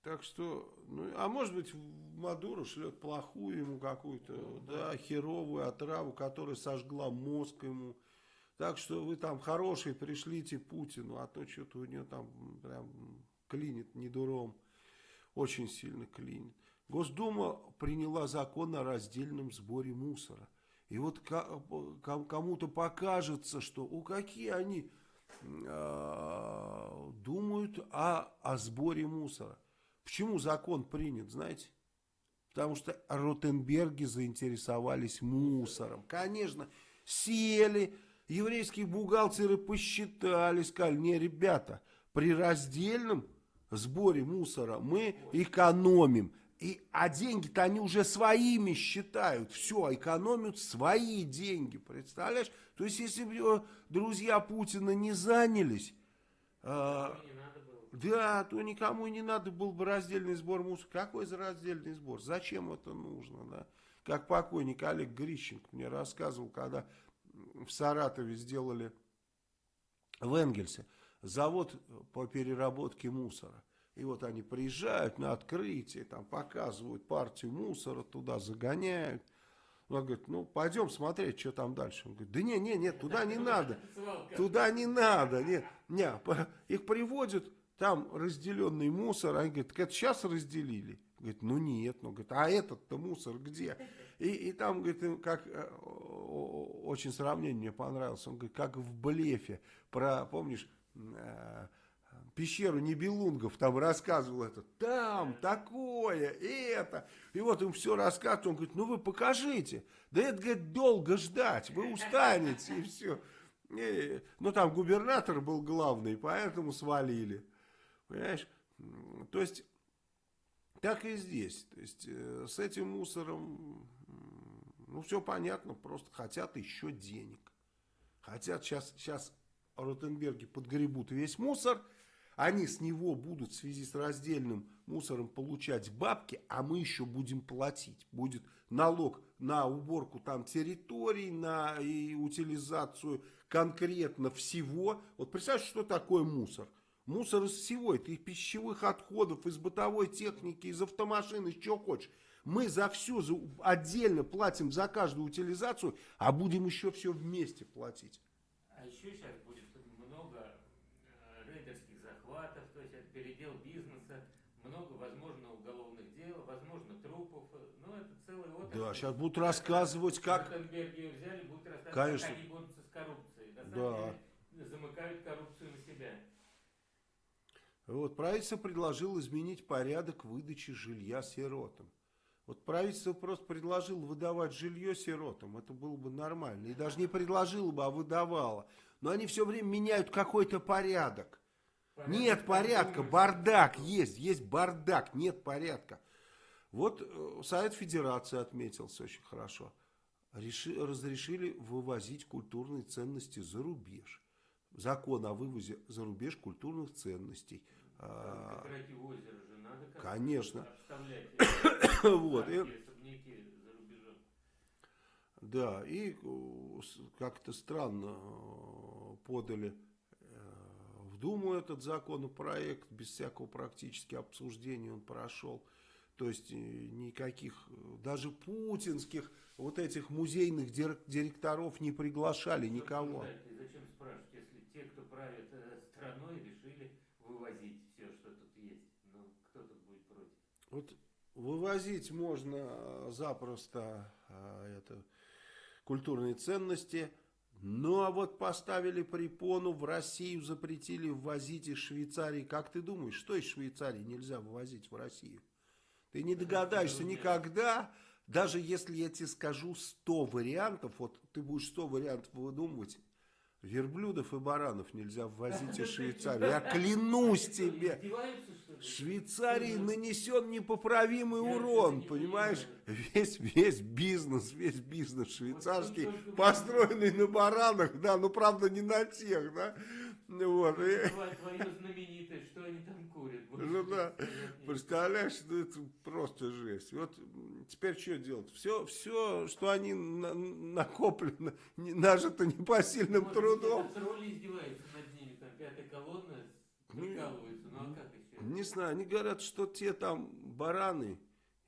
Speaker 1: Так что, ну, а может быть, Мадуру шлет плохую ему какую-то, ну, да, да, херовую отраву, которая сожгла мозг ему. Так что вы там хорошие пришлите Путину, а то что-то у него там прям клинит недуром. Очень сильно клинит. Госдума приняла закон о раздельном сборе мусора. И вот кому-то покажется, что у какие они э, думают о, о сборе мусора. Почему закон принят, знаете? Потому что Ротенберги заинтересовались мусором. Конечно, сели, еврейские бухгалтеры посчитали, сказали, не, ребята, при раздельном сборе мусора мы экономим. И, а деньги-то они уже своими считают. Все, экономят свои деньги. Представляешь? То есть, если бы друзья Путина не занялись...
Speaker 2: Э,
Speaker 1: да, то никому и не надо был бы раздельный сбор мусора. Какой за раздельный сбор? Зачем это нужно? Да? Как покойник Олег Грищенко мне рассказывал, когда в Саратове сделали в Энгельсе завод по переработке мусора. И вот они приезжают на открытие, там показывают партию мусора, туда загоняют. Он говорит, ну пойдем смотреть, что там дальше. Он говорит, да не, не, нет, туда не надо. Туда не надо. Нет, не, их приводят, там разделенный мусор. Они говорят, это сейчас разделили? Говорит, ну нет, ну говорит, а этот-то мусор где? И, и там, говорит, как э, очень сравнение мне понравилось. Он говорит, как в блефе. Про, помнишь, э, пещеру Нибелунгов там рассказывал это. Там такое, это. И вот им все рассказывает. Он говорит, ну вы покажите. Да это, говорит, долго ждать. Вы устанете и все. И, ну там губернатор был главный, поэтому свалили. Понимаешь? То есть, так и здесь. То есть, э, с этим мусором, ну, все понятно, просто хотят еще денег. Хотят сейчас, сейчас Ротенберги подгребут весь мусор, они с него будут в связи с раздельным мусором получать бабки, а мы еще будем платить. Будет налог на уборку там территорий, на и утилизацию конкретно всего. Вот представьте, что такое мусор. Мусор из всего, это из пищевых отходов, из бытовой техники, из автомашин, из чего хочешь. Мы за все за, отдельно платим за каждую утилизацию, а будем еще все вместе платить.
Speaker 2: А еще сейчас будет много э, рейдерских захватов, то есть это передел бизнеса, много, возможно, уголовных дел, возможно, трупов. Ну, это целый отрасль.
Speaker 1: Да, сейчас будут рассказывать, как...
Speaker 2: взяли, будут рассказывать,
Speaker 1: Конечно.
Speaker 2: как они борются с коррупцией. На
Speaker 1: да.
Speaker 2: деле, замыкают коррупцию.
Speaker 1: Вот, правительство предложило изменить порядок выдачи жилья сиротам. Вот правительство просто предложило выдавать жилье сиротам, это было бы нормально. И даже не предложило бы, а выдавало. Но они все время меняют какой-то порядок. порядок. Нет порядка, бардак есть, есть бардак, нет порядка. Вот э, Совет Федерации отметился очень хорошо. Реши, разрешили вывозить культурные ценности за рубеж. Закон о вывозе за рубеж культурных ценностей –
Speaker 2: а,
Speaker 1: конечно. вот. И, да, и э, как-то странно э, подали э, в Думу этот законопроект, без всякого практически обсуждения он прошел. То есть никаких, даже путинских вот этих музейных директоров не приглашали никого.
Speaker 2: Если кто правит страной, решили вывозить
Speaker 1: вот вывозить можно э, запросто э, это, культурные ценности, ну а вот поставили препону, в Россию запретили ввозить из Швейцарии. Как ты думаешь, что из Швейцарии нельзя вывозить в Россию? Ты не догадаешься никогда, даже если я тебе скажу 100 вариантов, вот ты будешь 100 вариантов выдумывать, верблюдов и баранов нельзя ввозить из Швейцарии. Я клянусь тебе. Швейцарии нанесен непоправимый урон, понимаешь? Весь, весь бизнес, весь бизнес швейцарский, построенный на баранах, да, ну правда не на тех, да. Вот.
Speaker 2: Твое знаменитое, что они там курят.
Speaker 1: Ну да, представляешь, ну, это просто жесть. Вот теперь что делать? Все, все что они на, накоплено, нажито непосильным трудом.
Speaker 2: Тролли издеваются над ними, там пятая колонна прикалывается, ну а как
Speaker 1: не знаю, они говорят, что те там бараны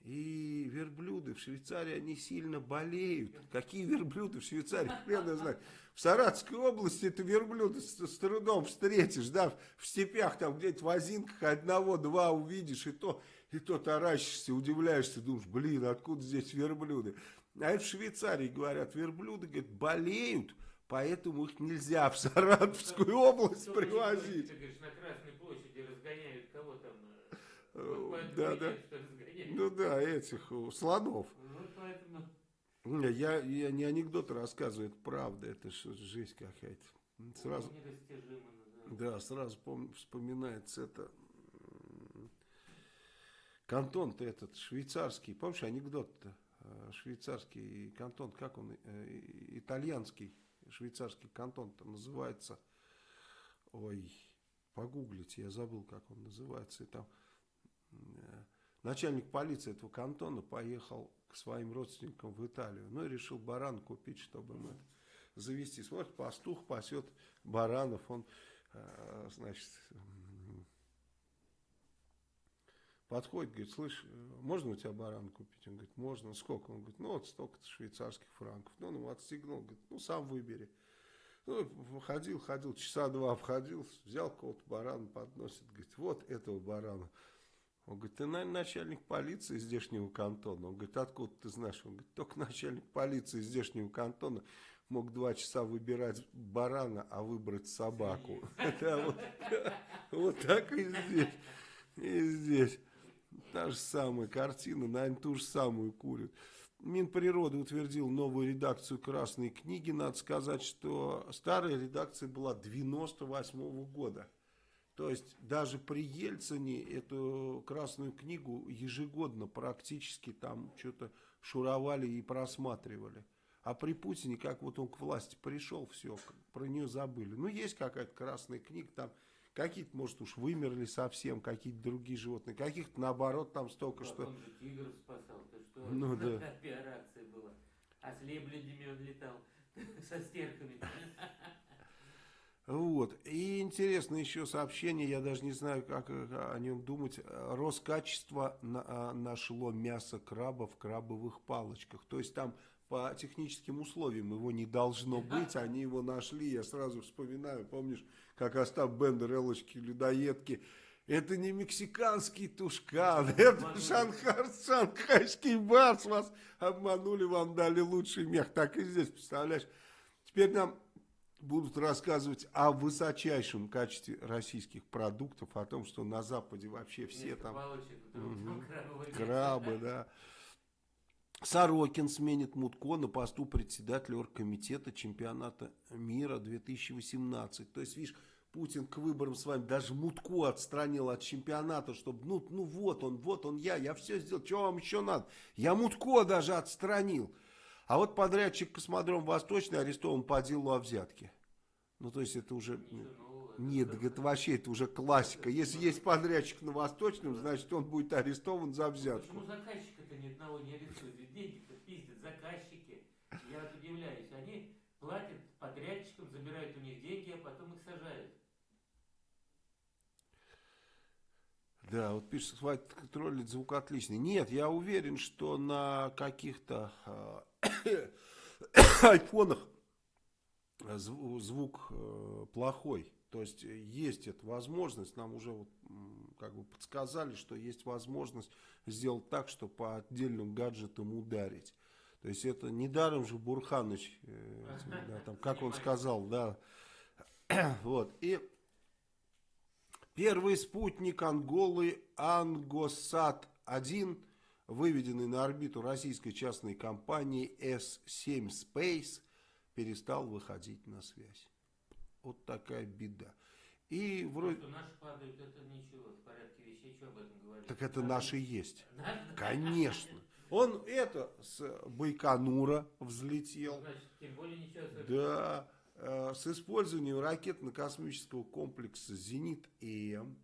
Speaker 1: и верблюды в Швейцарии, они сильно болеют. Какие верблюды в Швейцарии? Хрен знает. В Саратовской области ты верблюды с, с трудом встретишь, да, в степях там где-то в озинках одного-два увидишь, и то, и то таращишься, удивляешься, думаешь, блин, откуда здесь верблюды? А это в Швейцарии, говорят, верблюды, говорят, болеют, поэтому их нельзя в Саратовскую область привозить.
Speaker 2: Ты говоришь, на Красной площади разгоняют
Speaker 1: да, да. Ну да, этих слонов.
Speaker 2: Вот поэтому...
Speaker 1: Я, я не анекдот рассказываю, это правда, это жесть какая-то. Сразу, да, сразу пом, вспоминается это. Кантон-то этот швейцарский, помнишь анекдот-то? А, швейцарский кантон, как он, э, итальянский швейцарский кантон-то называется, ой, погуглите, я забыл, как он называется, и там э, начальник полиции этого кантона поехал к своим родственникам в Италию, ну и решил баран купить, чтобы им это завести. Смотрит, пастух пасет баранов, он, э, значит, подходит, говорит, слышь, можно у тебя баран купить? Он говорит, можно. Сколько? Он говорит, ну вот столько-то швейцарских франков. Ну, он ему отстегнул, говорит, ну сам выбери. Ну, ходил, ходил, часа два обходил, взял кого-то барана, подносит, говорит, вот этого барана. Он говорит, ты, наверное, начальник полиции здешнего кантона. Он говорит, откуда ты знаешь? Он говорит, только начальник полиции здешнего кантона мог два часа выбирать барана, а выбрать собаку. Вот так и здесь. И здесь. Та же самая картина, наверное, ту же самую курят. Минприроды утвердил новую редакцию Красной книги. Надо сказать, что старая редакция была 98 -го года. То есть даже при Ельцине эту Красную книгу ежегодно практически там что-то шуровали и просматривали. А при Путине, как вот он к власти пришел, все, про нее забыли. Ну, есть какая-то Красная книга, там Какие-то, может, уж вымерли совсем, какие-то другие животные. Каких-то, наоборот, там столько, что...
Speaker 2: Он же тигров спасал. Ты что?
Speaker 1: Ну, да.
Speaker 2: Операция была. А с лебедями он летал. Со стерхами.
Speaker 1: Вот. И интересно еще сообщение, я даже не знаю, как о нем думать. Роскачество а, нашло мясо краба в крабовых палочках. То есть там по техническим условиям его не должно быть, они его нашли, я сразу вспоминаю, помнишь, как Остап Бендер, Элочки, людоедки, это не мексиканский тушкан, это шанхар, шанхайский барс, вас обманули, вам дали лучший мех, так и здесь, представляешь, теперь нам будут рассказывать о высочайшем качестве российских продуктов, о том, что на Западе вообще все
Speaker 2: Нет,
Speaker 1: там... Угу, крабы, да. Сорокин сменит Мутко на посту председателя оргкомитета чемпионата мира 2018. То есть, видишь, Путин к выборам с вами даже Мутко отстранил от чемпионата, чтобы, ну, ну вот он, вот он я, я все сделал, что вам еще надо? Я Мутко даже отстранил. А вот подрядчик Космодром Восточный арестован по делу о взятке. Ну, то есть, это уже... Нет, это вообще это уже классика. Если есть подрядчик на Восточном, значит он будет арестован за взятку.
Speaker 2: Почему заказчика-то ни одного не арестуют? Деньги-то пиздят заказчики. Я вот удивляюсь. Они платят подрядчикам, забирают у них деньги, а потом их сажают.
Speaker 1: Да, вот пишет, хватит троллить, звук отличный. Нет, я уверен, что на каких-то э, айфонах звук э, плохой. То есть э, есть эта возможность, нам уже вот, как бы подсказали, что есть возможность сделать так, что по отдельным гаджетам ударить. То есть это недаром же Бурханыч, э, да, там, как он сказал, да. вот. И первый спутник Анголы Ангосат-1, выведенный на орбиту российской частной компании S7 Space, перестал выходить на связь. Вот такая беда. И вроде...
Speaker 2: Что наши падают, это ничего, в порядке вещей, что об этом говорить?
Speaker 1: Так это наши есть. Конечно. Он это с Байконура взлетел.
Speaker 2: Значит, тем более ничего
Speaker 1: Да. Э, с использованием ракетно-космического комплекса «Зенит-М».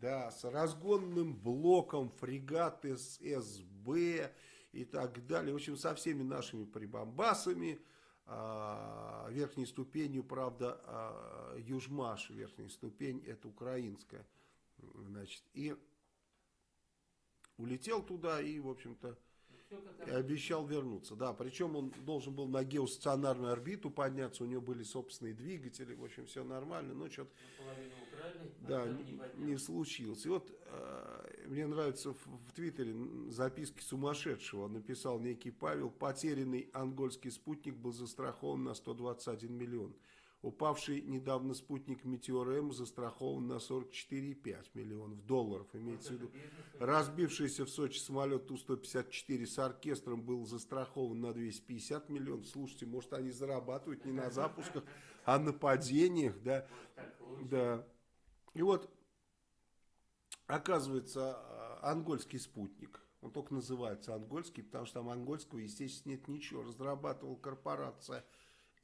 Speaker 1: Да, с разгонным блоком фрегат ССБ и так далее. В общем, со всеми нашими прибамбасами а, верхней ступенью, правда, а, Южмаш, верхняя ступень, это украинская. Значит, и улетел туда и, в общем-то, и обещал вернуться. Да, причем он должен был на геостационарную орбиту подняться, у него были собственные двигатели, в общем, все нормально, но что-то да, не, не случилось. И вот э, мне нравится в, в Твиттере записки сумасшедшего. Написал некий Павел, потерянный ангольский спутник был застрахован на 121 миллион. Упавший недавно спутник Метеор М застрахован на 44,5 миллионов долларов. Имеется в виду, разбившийся в Сочи самолет Ту-154 с оркестром был застрахован на 250 миллионов. Слушайте, может они зарабатывают не на запусках, а на падениях, да? Да. И вот, оказывается, а, ангольский спутник, он только называется ангольский, потому что там ангольского, естественно, нет ничего. Разрабатывал корпорация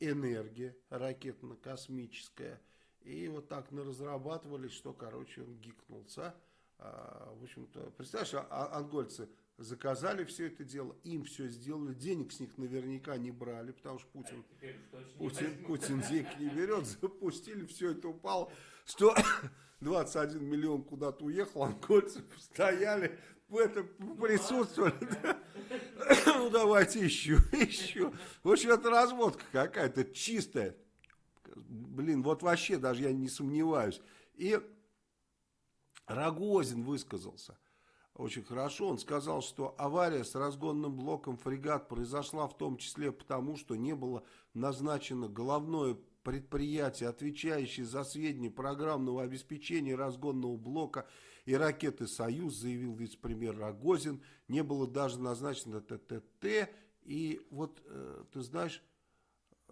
Speaker 1: энергия ракетно-космическая. И вот так разрабатывали, что, короче, он гикнулся. А, в общем-то, представляешь, а, а ангольцы заказали все это дело, им все сделали, денег с них наверняка не брали, потому что Путин, а Путин, Путин денег не берет, запустили, все это упало, 121 миллион куда-то уехал, ангольцы стояли, в этом присутствовали, да? ну давайте еще, еще. В общем, это разводка какая-то чистая. Блин, вот вообще даже я не сомневаюсь. И Рогозин высказался очень хорошо. Он сказал, что авария с разгонным блоком фрегат произошла в том числе потому, что не было назначено головное предприятие, отвечающее за сведения программного обеспечения разгонного блока и ракеты «Союз», заявил вице-премьер Рогозин. Не было даже назначено ТТТ. И вот, э, ты знаешь,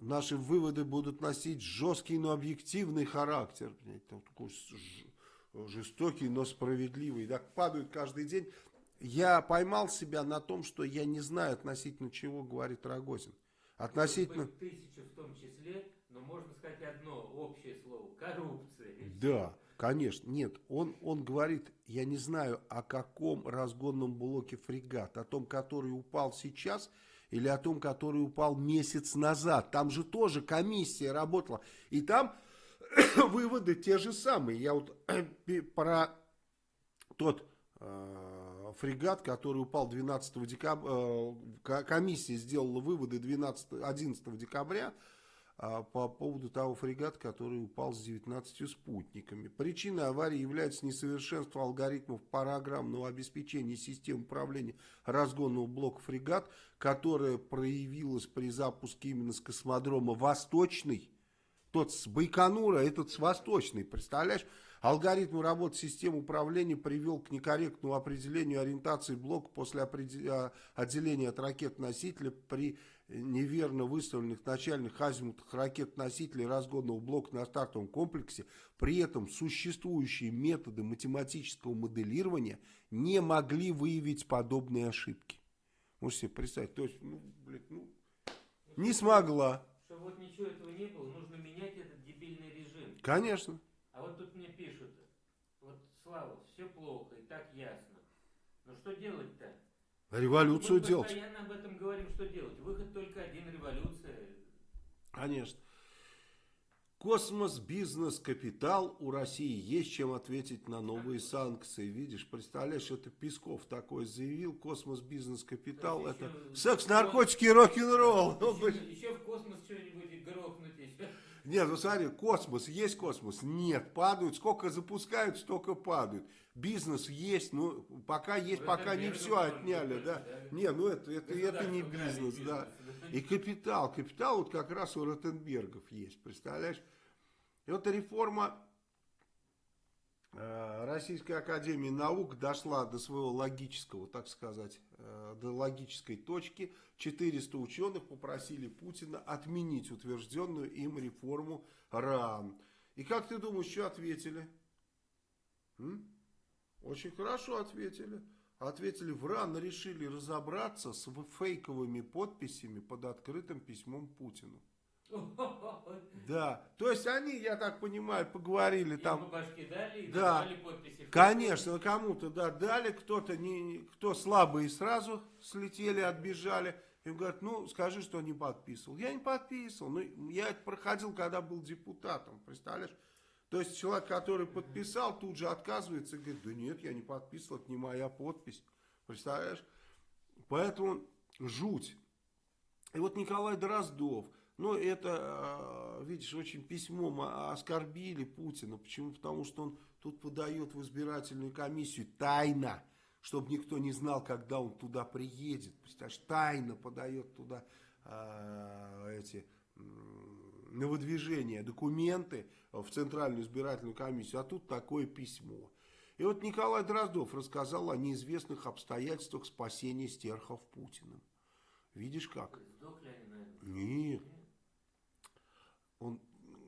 Speaker 1: наши выводы будут носить жесткий, но объективный характер. Такой жестокий, но справедливый. Так падают каждый день. Я поймал себя на том, что я не знаю относительно чего говорит Рогозин. Относительно...
Speaker 2: Тысячу в том числе, но можно сказать одно общее слово. Коррупция.
Speaker 1: Да. Конечно, нет, он, он говорит, я не знаю, о каком разгонном блоке фрегат, о том, который упал сейчас или о том, который упал месяц назад. Там же тоже комиссия работала, и там выводы те же самые. Я вот про тот э, фрегат, который упал 12 декабря, э, комиссия сделала выводы 12, 11 декабря, по поводу того фрегата, который упал с 19 спутниками. Причиной аварии является несовершенство алгоритмов программного обеспечения систем управления разгонного блока фрегат, которое проявилось при запуске именно с космодрома «Восточный». Тот с Байконура, этот с Восточный, представляешь? Алгоритм работы системы управления привел к некорректному определению ориентации блока после а, отделения от ракет-носителя при неверно выставленных начальных азимутах ракет-носителей разгонного блока на стартовом комплексе, при этом существующие методы математического моделирования не могли выявить подобные ошибки. Можете себе представить, то есть, ну, блядь, ну, не смогла.
Speaker 2: Чтобы вот ничего этого не было, нужно менять этот дебильный режим.
Speaker 1: Конечно.
Speaker 2: А вот тут мне пишут, вот, Слава, все плохо и так ясно. Но что делать-то?
Speaker 1: Революцию
Speaker 2: Мы
Speaker 1: делать.
Speaker 2: постоянно об этом говорим, что делать. Выход только один, революция.
Speaker 1: Конечно. Космос, бизнес, капитал. У России есть чем ответить на новые санкции. Видишь, представляешь, это Песков такой заявил. Космос, бизнес, капитал. Это секс, наркотики, рок-н-ролл.
Speaker 2: Еще, еще в космос еще.
Speaker 1: Нет, ну смотри, космос, есть космос? Нет, падают. Сколько запускают, столько падают. Бизнес есть, ну, пока есть, ну, пока не все отняли, да. да. Не, ну это, это, это не бизнес, бизнес, да. И капитал, капитал вот как раз у Ротенбергов есть, представляешь? И вот реформа э, Российской Академии Наук дошла до своего логического, так сказать, э, до логической точки. 400 ученых попросили Путина отменить утвержденную им реформу РАН. И как ты думаешь, что ответили? М? Очень хорошо ответили. Ответили, в РАН решили разобраться с фейковыми подписями под открытым письмом Путину. Да, то есть они, я так понимаю, поговорили там.
Speaker 2: башки дали и
Speaker 1: да, подписи. Конечно, кому-то да, дали, кто-то не, кто слабые сразу слетели, отбежали. Им говорят, ну скажи, что не подписывал. Я не подписывал, ну я это проходил, когда был депутатом, представляешь? То есть человек, который подписал, тут же отказывается и говорит, да нет, я не подписывал, это не моя подпись. Представляешь? Поэтому жуть. И вот Николай Дроздов, ну это, а, видишь, очень письмом оскорбили Путина. Почему? Потому что он тут подает в избирательную комиссию тайно, чтобы никто не знал, когда он туда приедет. Представляешь, тайно подает туда э, эти на выдвижение документы в Центральную избирательную комиссию, а тут такое письмо. И вот Николай Дроздов рассказал о неизвестных обстоятельствах спасения стерхов Путиным. Видишь как?
Speaker 2: Сдохли они, наверное?
Speaker 1: Нет. Он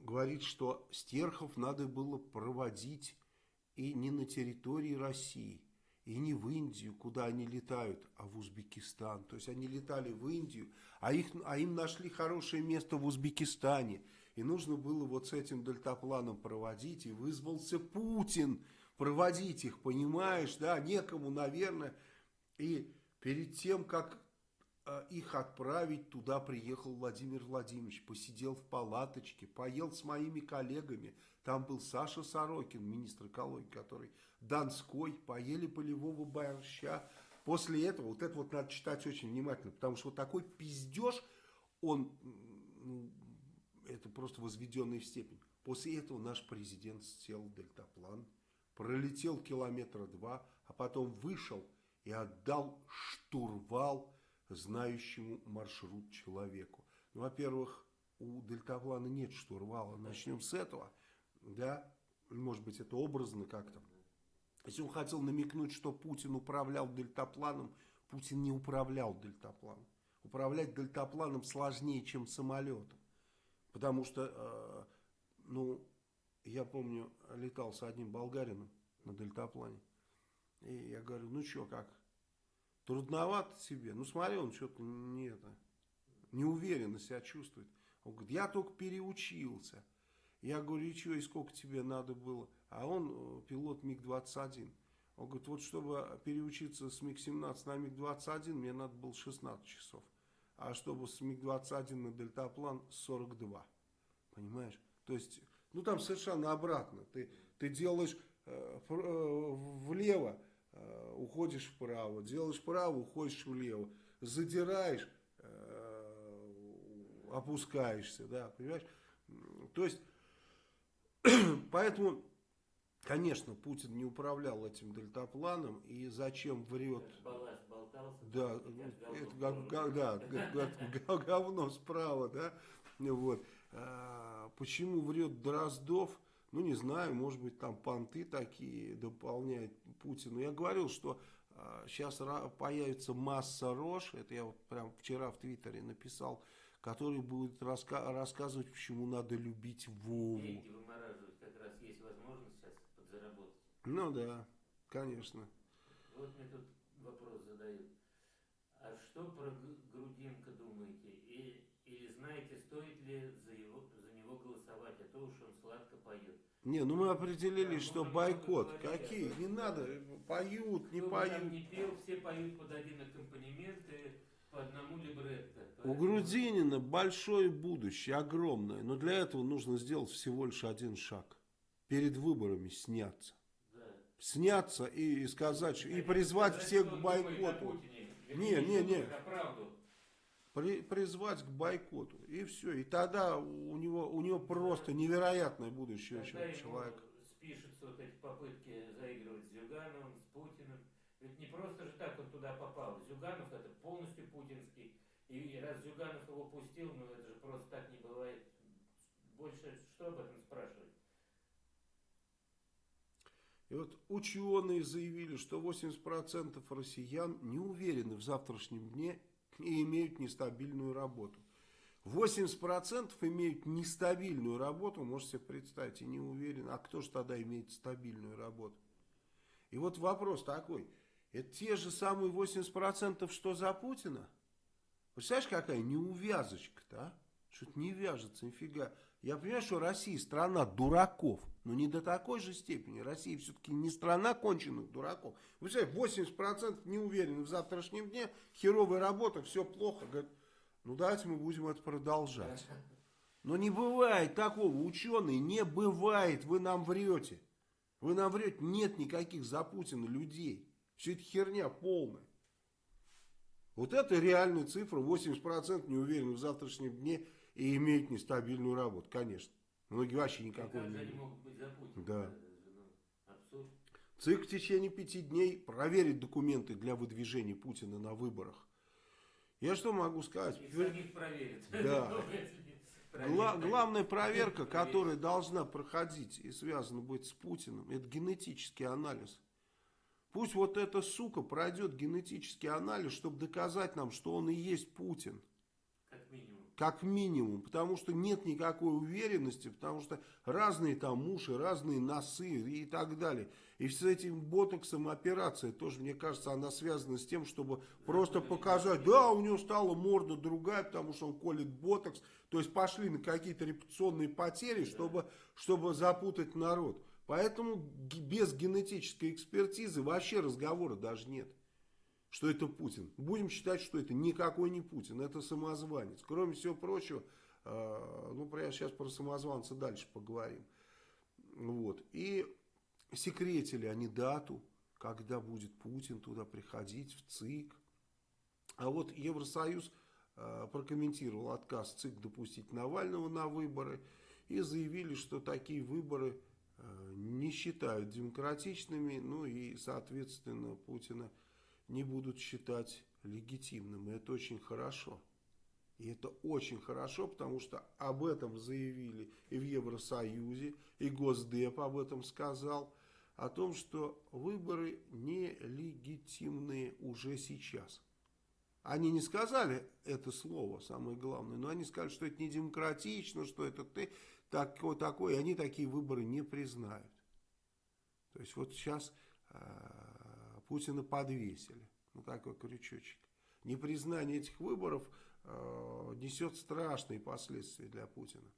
Speaker 1: говорит, что стерхов надо было проводить и не на территории России, и не в Индию, куда они летают, а в Узбекистан. То есть они летали в Индию, а, их, а им нашли хорошее место в Узбекистане. И нужно было вот с этим дельтапланом проводить, и вызвался Путин проводить их, понимаешь, да, некому, наверное. И перед тем, как их отправить, туда приехал Владимир Владимирович, посидел в палаточке, поел с моими коллегами. Там был Саша Сорокин, министр экологии, который Донской, поели полевого борща. После этого, вот это вот надо читать очень внимательно, потому что вот такой пиздеж, он, ну, это просто возведенный в степень. После этого наш президент сел дельтаплан, пролетел километра два, а потом вышел и отдал штурвал знающему маршрут человеку. Ну, во-первых, у дельтаплана нет штурвала. Начнем с этого. Да, может быть, это образно как-то. Если он хотел намекнуть, что Путин управлял дельтапланом, Путин не управлял дельтапланом. Управлять дельтапланом сложнее, чем самолетом. Потому что, э, ну, я помню, летал с одним болгарином на дельтаплане. И я говорю, ну что, как? Трудновато себе. Ну смотри, он что-то не это, неуверенно себя чувствует. Он говорит, я только переучился. Я говорю, и что, и сколько тебе надо было? А он э, пилот МиГ-21. Он говорит, вот чтобы переучиться с МиГ-17 на МиГ-21, мне надо было 16 часов. А чтобы с МиГ-21 на дельтаплан 42. Понимаешь? То есть, ну там совершенно обратно. Ты, ты делаешь э, э, влево, уходишь вправо. Делаешь вправо, уходишь влево. Задираешь, э, опускаешься. Да, понимаешь? То есть, поэтому, конечно, Путин не управлял этим дельтапланом. И зачем врет...
Speaker 2: Болтался.
Speaker 1: Да, это как, как- да, говно справа, да, вот. А, Почему врет Дроздов? Ну, не знаю, может быть, там понты такие дополняет Путину. Я говорил, что сейчас появится масса рож, это я вот прям вчера в Твиттере написал, который будет раска- рассказывать, почему надо любить Вову.
Speaker 2: Деньги вымораживать как раз есть возможность сейчас подзаработать.
Speaker 1: Ну да, конечно.
Speaker 2: Вот мне тут вопрос задают. А что про Г- Грудинка думаете? И, или знаете, стоит ли за, его, за него голосовать, а то уж он сладко поет?
Speaker 1: Не, ну мы определили,
Speaker 2: Да,
Speaker 1: что бойкот. Какие? Не надо, поют, не
Speaker 2: Кто бы
Speaker 1: поют.
Speaker 2: не пел, все поют под один аккомпанемент и по одному либретто.
Speaker 1: У
Speaker 2: Поэтому-
Speaker 1: Грудинина большое будущее, огромное, но для этого нужно сделать всего лишь один шаг. Перед выборами сняться.
Speaker 2: Да.
Speaker 1: Сняться и, и сказать, и
Speaker 2: Хотите
Speaker 1: призвать всех к бойкоту. Не, не, не. При- призвать к бойкоту. И все. И тогда у него, у него просто невероятное будущее
Speaker 2: ему
Speaker 1: человека.
Speaker 2: спишутся вот эти попытки заигрывать с Зюгановым, с Путиным. Ведь не просто же так он туда попал. Зюганов это полностью путинский. И раз Зюганов его пустил, ну это же просто так не бывает. Больше что об этом спрашивать?
Speaker 1: И вот ученые заявили, что 80% россиян не уверены в завтрашнем дне и имеют нестабильную работу. 80% имеют нестабильную работу, можете себе представить, и не уверены. А кто же тогда имеет стабильную работу? И вот вопрос такой. Это те же самые 80%, что за Путина? Представляешь, какая неувязочка-то, а? Что-то не вяжется, нифига. Я понимаю, что Россия страна дураков, но не до такой же степени. Россия все-таки не страна конченых дураков. Вы представляете, 80% не уверены в завтрашнем дне, херовая работа, все плохо. Говорят, ну давайте мы будем это продолжать. Но не бывает такого, ученые, не бывает, вы нам врете. Вы нам врете, нет никаких за Путина людей. Все это херня полная. Вот это реальная цифра, 80% не уверены в завтрашнем дне и имеют нестабильную работу, конечно. Многие вообще
Speaker 2: И
Speaker 1: никакой
Speaker 2: как
Speaker 1: не
Speaker 2: они могут быть?
Speaker 1: Да.
Speaker 2: Ну, абсурд.
Speaker 1: ЦИК в течение пяти дней проверит документы для выдвижения Путина на выборах. Я что могу сказать?
Speaker 2: Их самих проверят.
Speaker 1: Да.
Speaker 2: Ну,
Speaker 1: Гла главная проверка, которая должна проходить и связана быть с Путиным, это генетический анализ. Пусть вот эта сука пройдет генетический анализ, чтобы доказать нам, что он и есть Путин.
Speaker 2: Как минимум.
Speaker 1: Потому что нет никакой уверенности, потому что разные там уши, разные носы и так далее. И с этим ботоксом операция тоже, мне кажется, она связана с тем, чтобы просто показать, да, у него стала морда другая, потому что он колет ботокс. То есть пошли на какие-то репутационные потери, чтобы, чтобы запутать народ. Поэтому без генетической экспертизы вообще разговора даже нет, что это Путин. Будем считать, что это никакой не Путин, это самозванец. Кроме всего прочего, э, ну, прямо сейчас про самозванца дальше поговорим. Вот. И секретили они дату, когда будет Путин туда приходить, в ЦИК. А вот Евросоюз э, прокомментировал отказ ЦИК допустить Навального на выборы и заявили, что такие выборы Э, не считают демократичными, ну и, соответственно, Путина не будут считать легитимным. И это очень хорошо. И это очень хорошо, потому что об этом заявили и в Евросоюзе, и Госдеп об этом сказал, о том, что выборы нелегитимные уже сейчас. Они не сказали это слово, самое главное, но они сказали, что это не демократично, что это ты такой, такой, и они такие выборы не признают. То есть вот сейчас э, Путина подвесили, ну такой крючочек. Непризнание этих выборов э, несет страшные последствия для Путина.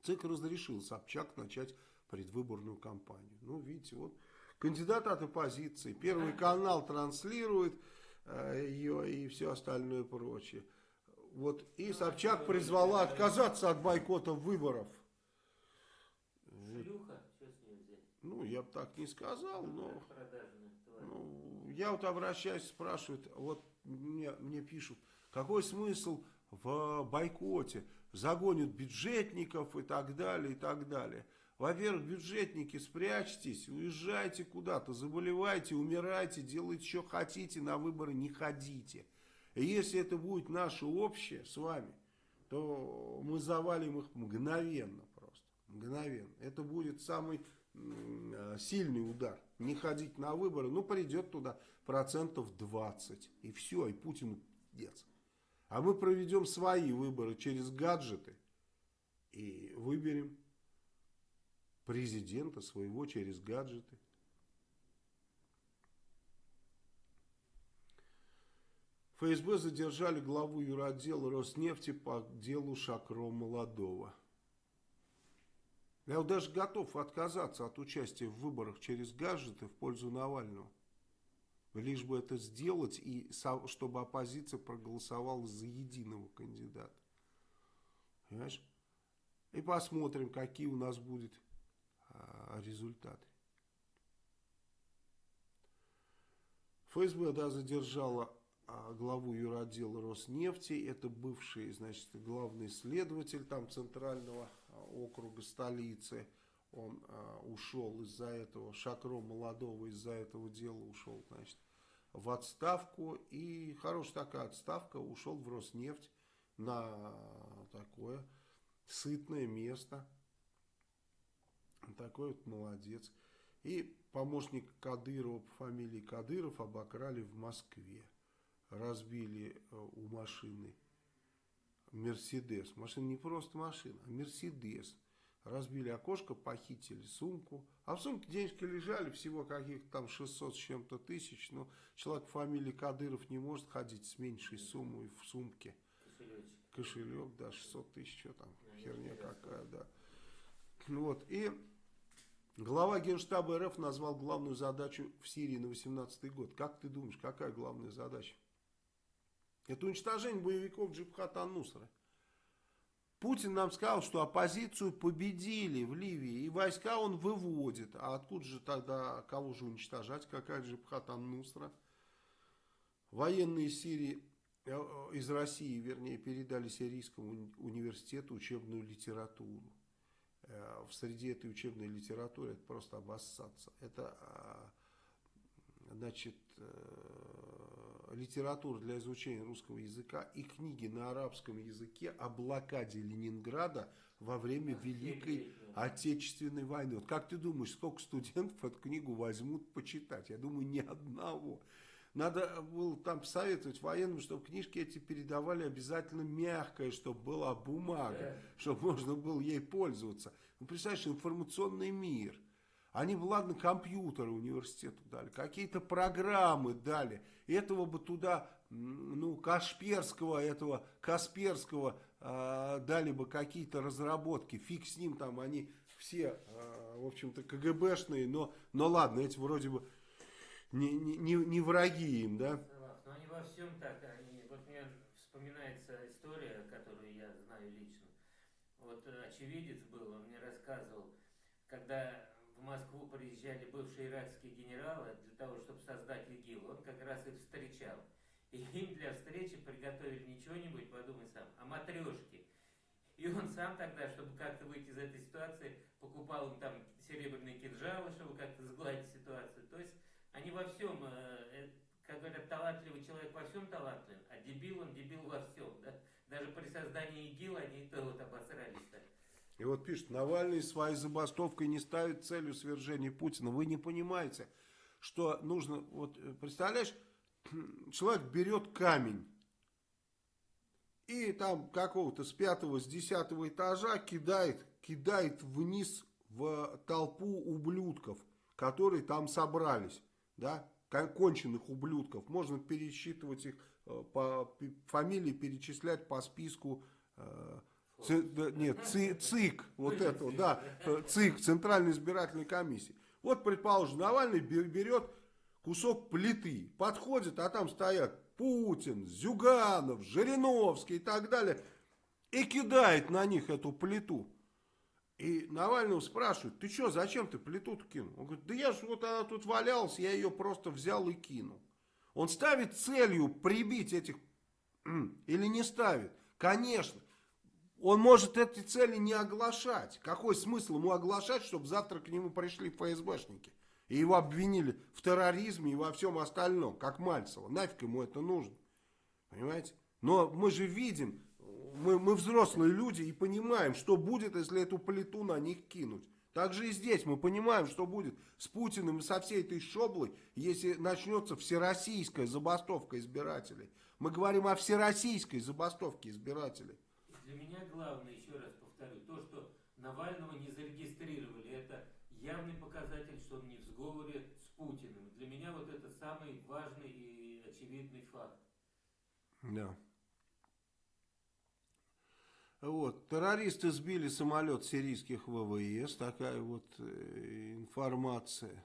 Speaker 1: ЦИК разрешил Собчак начать предвыборную кампанию. Ну, видите, вот кандидат от оппозиции, Первый канал транслирует э, ее и все остальное прочее. Вот, и Собчак призвала отказаться от бойкота выборов.
Speaker 2: Шлюха? Что с нее взять?
Speaker 1: Ну, я бы так не сказал, но... Ну, я вот обращаюсь, спрашивают, вот мне, мне пишут, какой смысл в бойкоте? Загонят бюджетников и так далее, и так далее. Во-первых, бюджетники, спрячьтесь, уезжайте куда-то, заболевайте, умирайте, делайте, что хотите, на выборы не ходите. И если это будет наше общее с вами, то мы завалим их мгновенно просто. Мгновенно. Это будет самый сильный удар. Не ходить на выборы, ну придет туда процентов 20. И все, и Путину пиздец. А мы проведем свои выборы через гаджеты и выберем президента своего через гаджеты. ФСБ задержали главу юротдела Роснефти по делу Шакро Молодого. Я вот даже готов отказаться от участия в выборах через гаджеты в пользу Навального. Лишь бы это сделать, и чтобы оппозиция проголосовала за единого кандидата. Понимаешь? И посмотрим, какие у нас будут а, результаты. ФСБ да, задержала а, главу юротдела Роснефти. Это бывший, значит, главный следователь там центрального округа столицы. Он а, ушел из-за этого, Шакро молодого из-за этого дела ушел, значит, в отставку. И хорошая такая отставка, ушел в Роснефть на такое сытное место. Такой вот молодец. И помощник Кадырова по фамилии Кадыров обокрали в Москве разбили э, у машины Мерседес. Машина не просто машина, а Мерседес. Разбили окошко, похитили сумку. А в сумке денежки лежали всего каких-то там 600 с чем-то тысяч. Но человек фамилии Кадыров не может ходить с меньшей суммой в сумке.
Speaker 2: Кошелечек.
Speaker 1: Кошелек, да, 600 тысяч, что там, ну, херня какая, да. Вот, и глава Генштаба РФ назвал главную задачу в Сирии на 18 год. Как ты думаешь, какая главная задача? Это уничтожение боевиков Джибхата Нусра. Путин нам сказал, что оппозицию победили в Ливии, и войска он выводит. А откуда же тогда, кого же уничтожать, какая Джибхат Нусра? Военные Сирии, э, из России, вернее, передали Сирийскому университету учебную литературу. Э, в среде этой учебной литературы это просто обоссаться. Это, а, значит, э, литература для изучения русского языка и книги на арабском языке о блокаде Ленинграда во время Великой Отечественной войны. Вот как ты думаешь, сколько студентов эту книгу возьмут почитать? Я думаю, ни одного. Надо было там советовать военным, чтобы книжки эти передавали обязательно мягкое, чтобы была бумага, чтобы можно было ей пользоваться. Ну, представляешь, информационный мир. Они бы, ладно, компьютеры университету дали, какие-то программы дали. Этого бы туда, ну, Кашперского, этого Касперского э, дали бы какие-то разработки. Фиг с ним там, они все, э, в общем-то, КГБшные, но, но ладно, эти вроде бы не, не, не враги им, да?
Speaker 2: Но они во всем так, они, вот мне вспоминается история, которую я знаю лично. Вот э, очевидец был, он мне рассказывал, когда Москву приезжали бывшие иракские генералы для того, чтобы создать ИГИЛ, он как раз их встречал. И им для встречи приготовили не что-нибудь, подумай сам, а матрешки. И он сам тогда, чтобы как-то выйти из этой ситуации, покупал им там серебряные кинжалы, чтобы как-то сгладить ситуацию. То есть они во всем, э, э, как говорят, талантливый человек во всем талантлив, а дебил он дебил во всем. Да? Даже при создании ИГИЛ они то вот обосрались-то.
Speaker 1: И вот пишет, Навальный своей забастовкой не ставит целью свержения Путина. Вы не понимаете, что нужно, вот э, представляешь, человек берет камень и там какого-то с пятого, с десятого этажа кидает, кидает вниз в толпу ублюдков, которые там собрались, да, конченых ублюдков. Можно пересчитывать их э, по фамилии, перечислять по списку э, Ц, да, нет, ЦИ, ЦИК, вот это, да, ЦИК, Центральной избирательной комиссии. Вот, предположим, Навальный берет кусок плиты, подходит, а там стоят Путин, Зюганов, Жириновский и так далее, и кидает на них эту плиту. И Навального спрашивают, ты что, зачем ты плиту кинул? Он говорит, да я же вот она тут валялась, я ее просто взял и кинул. Он ставит целью прибить этих, или не ставит? Конечно. Он может эти цели не оглашать. Какой смысл ему оглашать, чтобы завтра к нему пришли ФСБшники? И его обвинили в терроризме и во всем остальном, как Мальцева. Нафиг ему это нужно. Понимаете? Но мы же видим, мы, мы взрослые люди и понимаем, что будет, если эту плиту на них кинуть. Так же и здесь мы понимаем, что будет с Путиным и со всей этой шоблой, если начнется всероссийская забастовка избирателей. Мы говорим о всероссийской забастовке избирателей.
Speaker 2: Для меня главное, еще раз повторю, то, что Навального не зарегистрировали, это явный показатель, что он не в сговоре с Путиным. Для меня вот это самый важный и очевидный факт.
Speaker 1: Да. Вот, террористы сбили самолет сирийских ВВС, такая вот э, информация.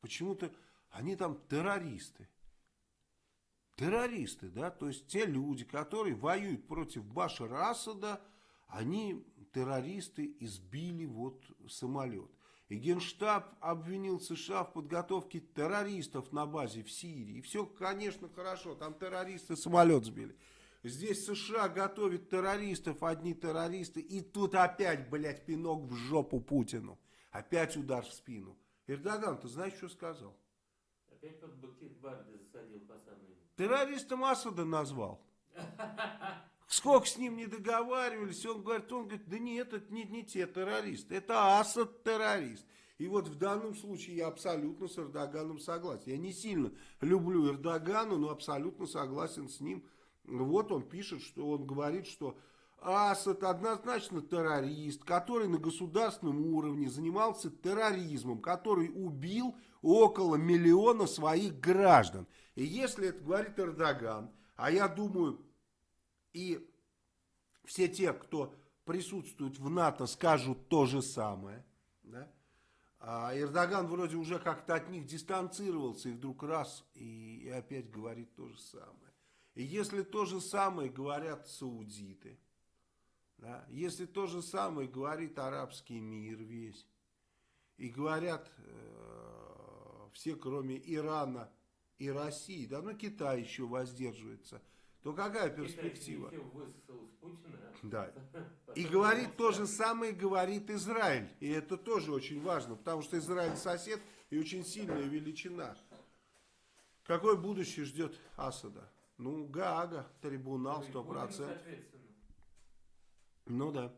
Speaker 1: Почему-то они там террористы террористы, да, то есть те люди, которые воюют против Башара Асада, они террористы избили вот самолет. И Генштаб обвинил США в подготовке террористов на базе в Сирии. И все, конечно, хорошо, там террористы самолет сбили. Здесь США готовят террористов, одни террористы, и тут опять, блядь, пинок в жопу Путину. Опять удар в спину. Эрдоган, ты знаешь, что сказал?
Speaker 2: Опять под бакенбарды засадил по самой
Speaker 1: Террористом Асада назвал. Сколько с ним не договаривались, он говорит, он говорит, да нет, это не, не те террористы, это Асад террорист. И вот в данном случае я абсолютно с Эрдоганом согласен. Я не сильно люблю Эрдогана, но абсолютно согласен с ним. Вот он пишет, что он говорит, что Асад однозначно террорист, который на государственном уровне занимался терроризмом, который убил около миллиона своих граждан. И если это говорит Эрдоган, а я думаю, и все те, кто присутствует в НАТО, скажут то же самое, да? А Эрдоган вроде уже как-то от них дистанцировался и вдруг раз и, и опять говорит то же самое. И если то же самое говорят саудиты, да, если то же самое говорит арабский мир весь, и говорят э, все, кроме Ирана и России, да, ну Китай еще воздерживается, то какая перспектива? Да. И говорит то же самое, говорит Израиль. И это тоже очень важно, потому что Израиль сосед и очень сильная величина. Какое будущее ждет Асада? Ну, Гаага, трибунал, сто процентов. Ну да.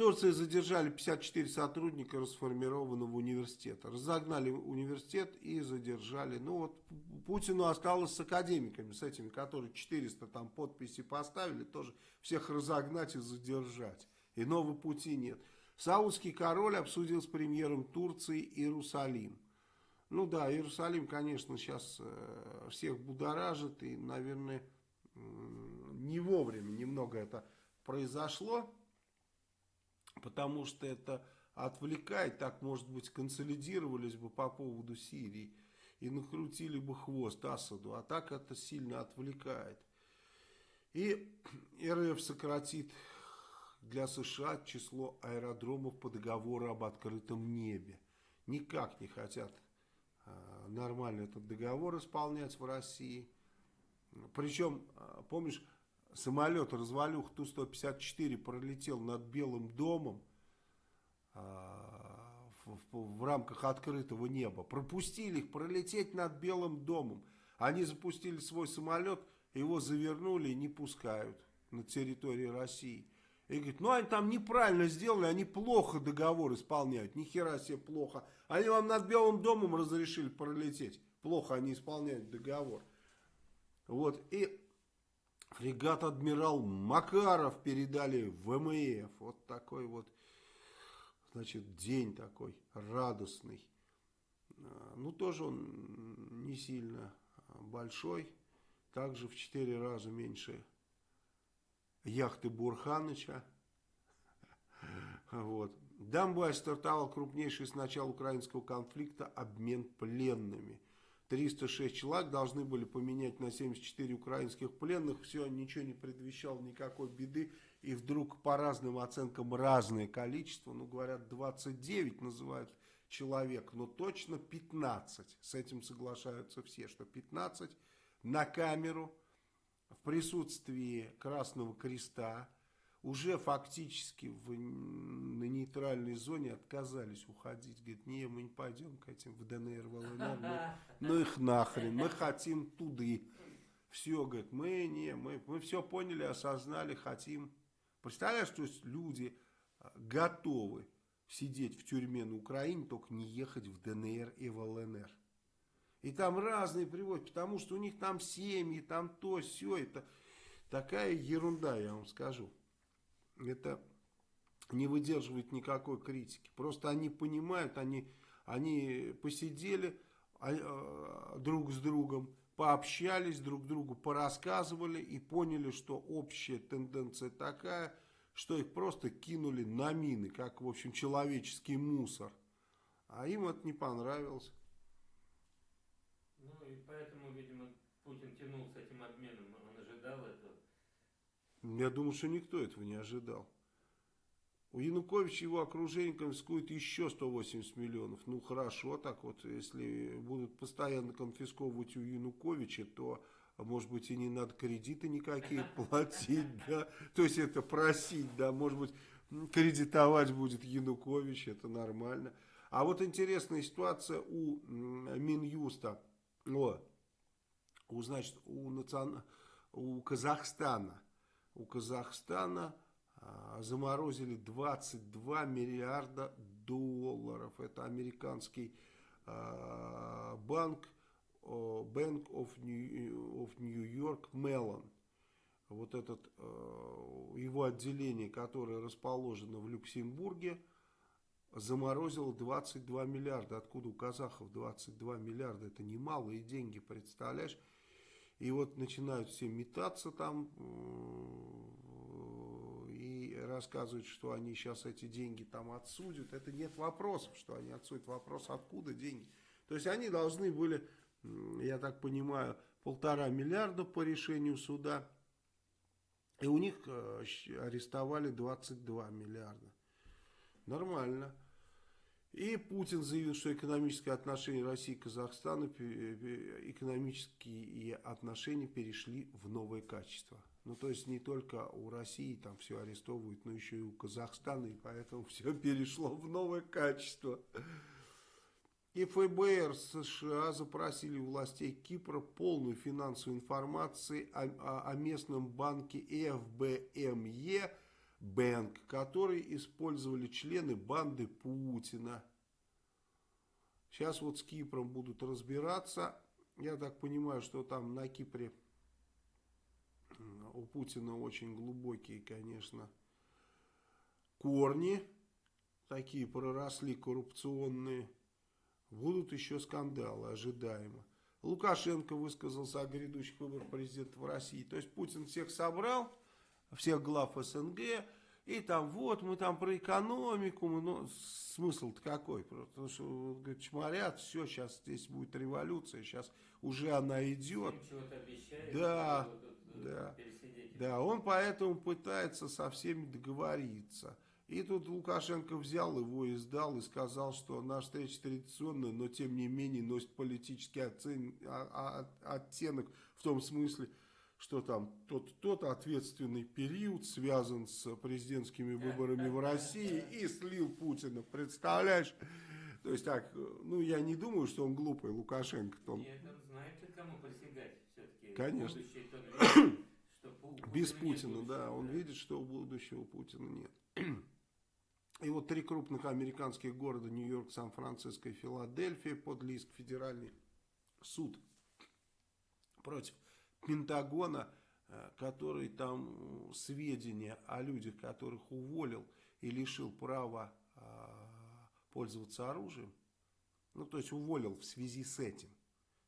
Speaker 1: Турции задержали 54 сотрудника расформированного университета. Разогнали университет и задержали. Ну вот Путину осталось с академиками, с этими, которые 400 там подписи поставили, тоже всех разогнать и задержать. Иного пути нет. Саудский король обсудил с премьером Турции Иерусалим. Ну да, Иерусалим, конечно, сейчас э, всех будоражит и, наверное, не вовремя немного это произошло, потому что это отвлекает, так, может быть, консолидировались бы по поводу Сирии и накрутили бы хвост Асаду, а так это сильно отвлекает. И РФ сократит для США число аэродромов по договору об открытом небе. Никак не хотят Э, нормально этот договор исполнять в России. Причем, э, помнишь, самолет развалюх Ту-154 пролетел над Белым домом э, в, в, в рамках открытого неба. Пропустили их пролететь над Белым домом. Они запустили свой самолет, его завернули и не пускают на территории России. И говорит, ну они там неправильно сделали, они плохо договор исполняют. Ни хера себе плохо. Они вам над Белым домом разрешили пролететь. Плохо они исполняют договор. Вот, и фрегат адмирал Макаров передали в ВМФ. Вот такой вот, значит, день такой радостный. А, ну, тоже он не сильно большой. Также в четыре раза меньше яхты Бурханыча. Вот. Дамбай стартовал крупнейший с начала украинского конфликта обмен пленными. 306 человек должны были поменять на 74 украинских пленных. Все, ничего не предвещало никакой беды. И вдруг по разным оценкам разное количество. Ну, говорят, 29 называют человек, но точно 15. С этим соглашаются все, что 15 на камеру в присутствии Красного Креста уже фактически в, на нейтральной зоне отказались уходить. Говорит, не, мы не пойдем к этим в ДНР, в ЛНР, мы, ну их нахрен, мы хотим туды. Все, говорит, мы не, мы, мы все поняли, осознали, хотим. Представляешь, что есть люди а, готовы сидеть в тюрьме на Украине, только не ехать в ДНР и в ЛНР. И там разные приводят, потому что у них там семьи, там то, все. Это такая ерунда, я вам скажу. Это не выдерживает никакой критики. Просто они понимают, они, они посидели а, а, друг с другом, пообщались друг другу, порассказывали и поняли, что общая тенденция такая, что их просто кинули на мины, как, в общем, человеческий мусор. А им это не понравилось.
Speaker 2: Ну и поэтому, видимо, Путин тянул с этим обменом.
Speaker 1: Я думаю, что никто этого не ожидал. У Януковича его окружение конфискует еще 180 миллионов. Ну хорошо, так вот, если будут постоянно конфисковывать у Януковича, то, может быть, и не надо кредиты никакие платить, да. То есть это просить, да, может быть, кредитовать будет Янукович, это нормально. А вот интересная ситуация у Минюста. О, у, значит, у, национ... у Казахстана. У Казахстана а, заморозили 22 миллиарда долларов. Это американский а, банк Bank of New, York Mellon. Вот этот, а, его отделение, которое расположено в Люксембурге, заморозил 22 миллиарда. Откуда у казахов 22 миллиарда? Это немалые деньги, представляешь? И вот начинают все метаться там э, и рассказывают, что они сейчас эти деньги там отсудят. Это нет вопросов, что они отсудят. Вопрос, откуда деньги. То есть они должны были, я так понимаю, полтора миллиарда по решению суда. И у них э, арестовали 22 миллиарда. Нормально. И Путин заявил, что экономические отношения России и Казахстана, экономические отношения перешли в новое качество. Ну, то есть, не только у России там все арестовывают, но еще и у Казахстана, и поэтому все перешло в новое качество. И ФБР США запросили у властей Кипра полную финансовую информацию о, о, о местном банке ФБМЕ Бэнк, который использовали члены банды Путина. Сейчас вот с Кипром будут разбираться. Я так понимаю, что там на Кипре у Путина очень глубокие, конечно, корни. Такие проросли коррупционные. Будут еще скандалы, ожидаемо. Лукашенко высказался о грядущих выборах президента в России. То есть Путин всех собрал, всех глав СНГ, и там вот мы там про экономику, мы, ну, смысл-то какой? Потому что говорит, чморят, все, сейчас здесь будет революция, сейчас уже она идет.
Speaker 2: Обещает,
Speaker 1: да, да, да, он поэтому пытается со всеми договориться. И тут Лукашенко взял его и сдал и сказал, что наша встреча традиционная, но тем не менее носит политический оцен... А, а, оттенок в том смысле, что там тот, тот ответственный период связан с президентскими выборами в России и слил Путина, представляешь? То есть так, ну я не думаю, что он глупый, Лукашенко.
Speaker 2: Нет, он знает, кому присягать все-таки.
Speaker 1: Конечно. Без Путина, да, он видит, что у будущего Путина нет. И вот три крупных американских города, Нью-Йорк, Сан-Франциско и Филадельфия, подали иск федеральный суд против Пентагона, э, который там сведения о людях, которых уволил и лишил права а, пользоваться оружием, ну то есть уволил в связи с этим,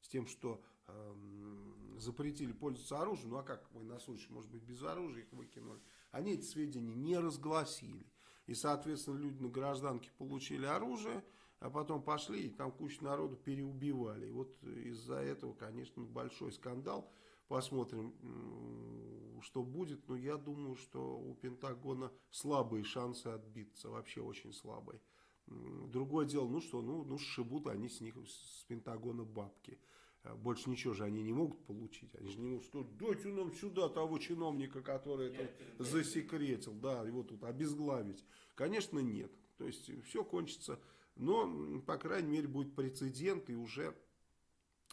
Speaker 1: с тем, что э, запретили пользоваться оружием, ну а как военнослужащие, может быть, без оружия их выкинули, они эти сведения не разгласили. И, соответственно, люди на гражданке получили оружие, а потом пошли и там кучу народу переубивали. И вот из-за этого, конечно, большой скандал. Посмотрим, что будет. Но я думаю, что у Пентагона слабые шансы отбиться. Вообще очень слабые. Другое дело, ну что, ну, ну сшибут они с них, с Пентагона бабки. А больше ничего же они не могут получить. Они же не могут сказать, дайте нам сюда того чиновника, который это засекретил. Да, его тут обезглавить. Конечно, нет. То есть все кончится. Но, по крайней мере, будет прецедент и уже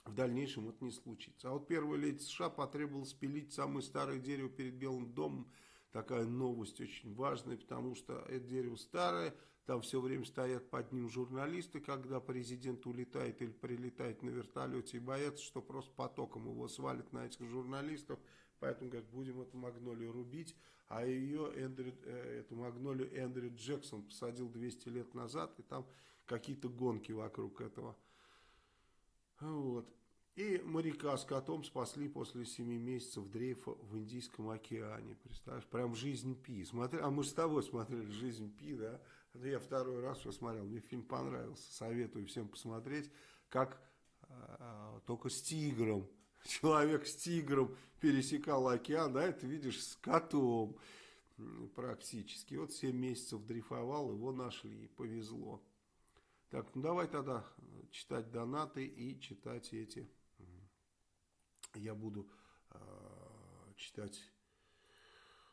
Speaker 1: в дальнейшем это не случится. А вот первая леди США потребовала спилить самое старое дерево перед Белым домом. Такая новость очень важная, потому что это дерево старое, там все время стоят под ним журналисты, когда президент улетает или прилетает на вертолете и боятся, что просто потоком его свалит на этих журналистов. Поэтому, говорят, будем эту магнолию рубить. А ее, Эндрю, э, эту магнолию Эндрю Джексон посадил 200 лет назад, и там какие-то гонки вокруг этого. Вот. И моряка с котом спасли после 7 месяцев дрейфа в Индийском океане. Представляешь, прям жизнь Пи. Смотри, а мы с тобой смотрели жизнь Пи, да? Это я второй раз посмотрел, мне фильм понравился. Советую всем посмотреть, как а, только с тигром, человек с тигром пересекал океан, да, это видишь с котом практически. Вот 7 месяцев дрейфовал, его нашли, повезло. Так, ну давай тогда читать донаты и читать эти. Я буду э, читать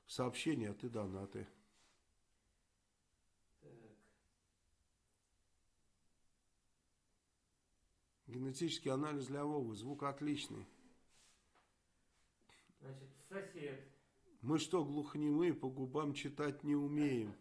Speaker 1: сообщения, а ты донаты. Генетический анализ для Вовы. Звук отличный.
Speaker 2: Значит, сосед.
Speaker 1: Мы что, глухонемые, по губам читать не умеем?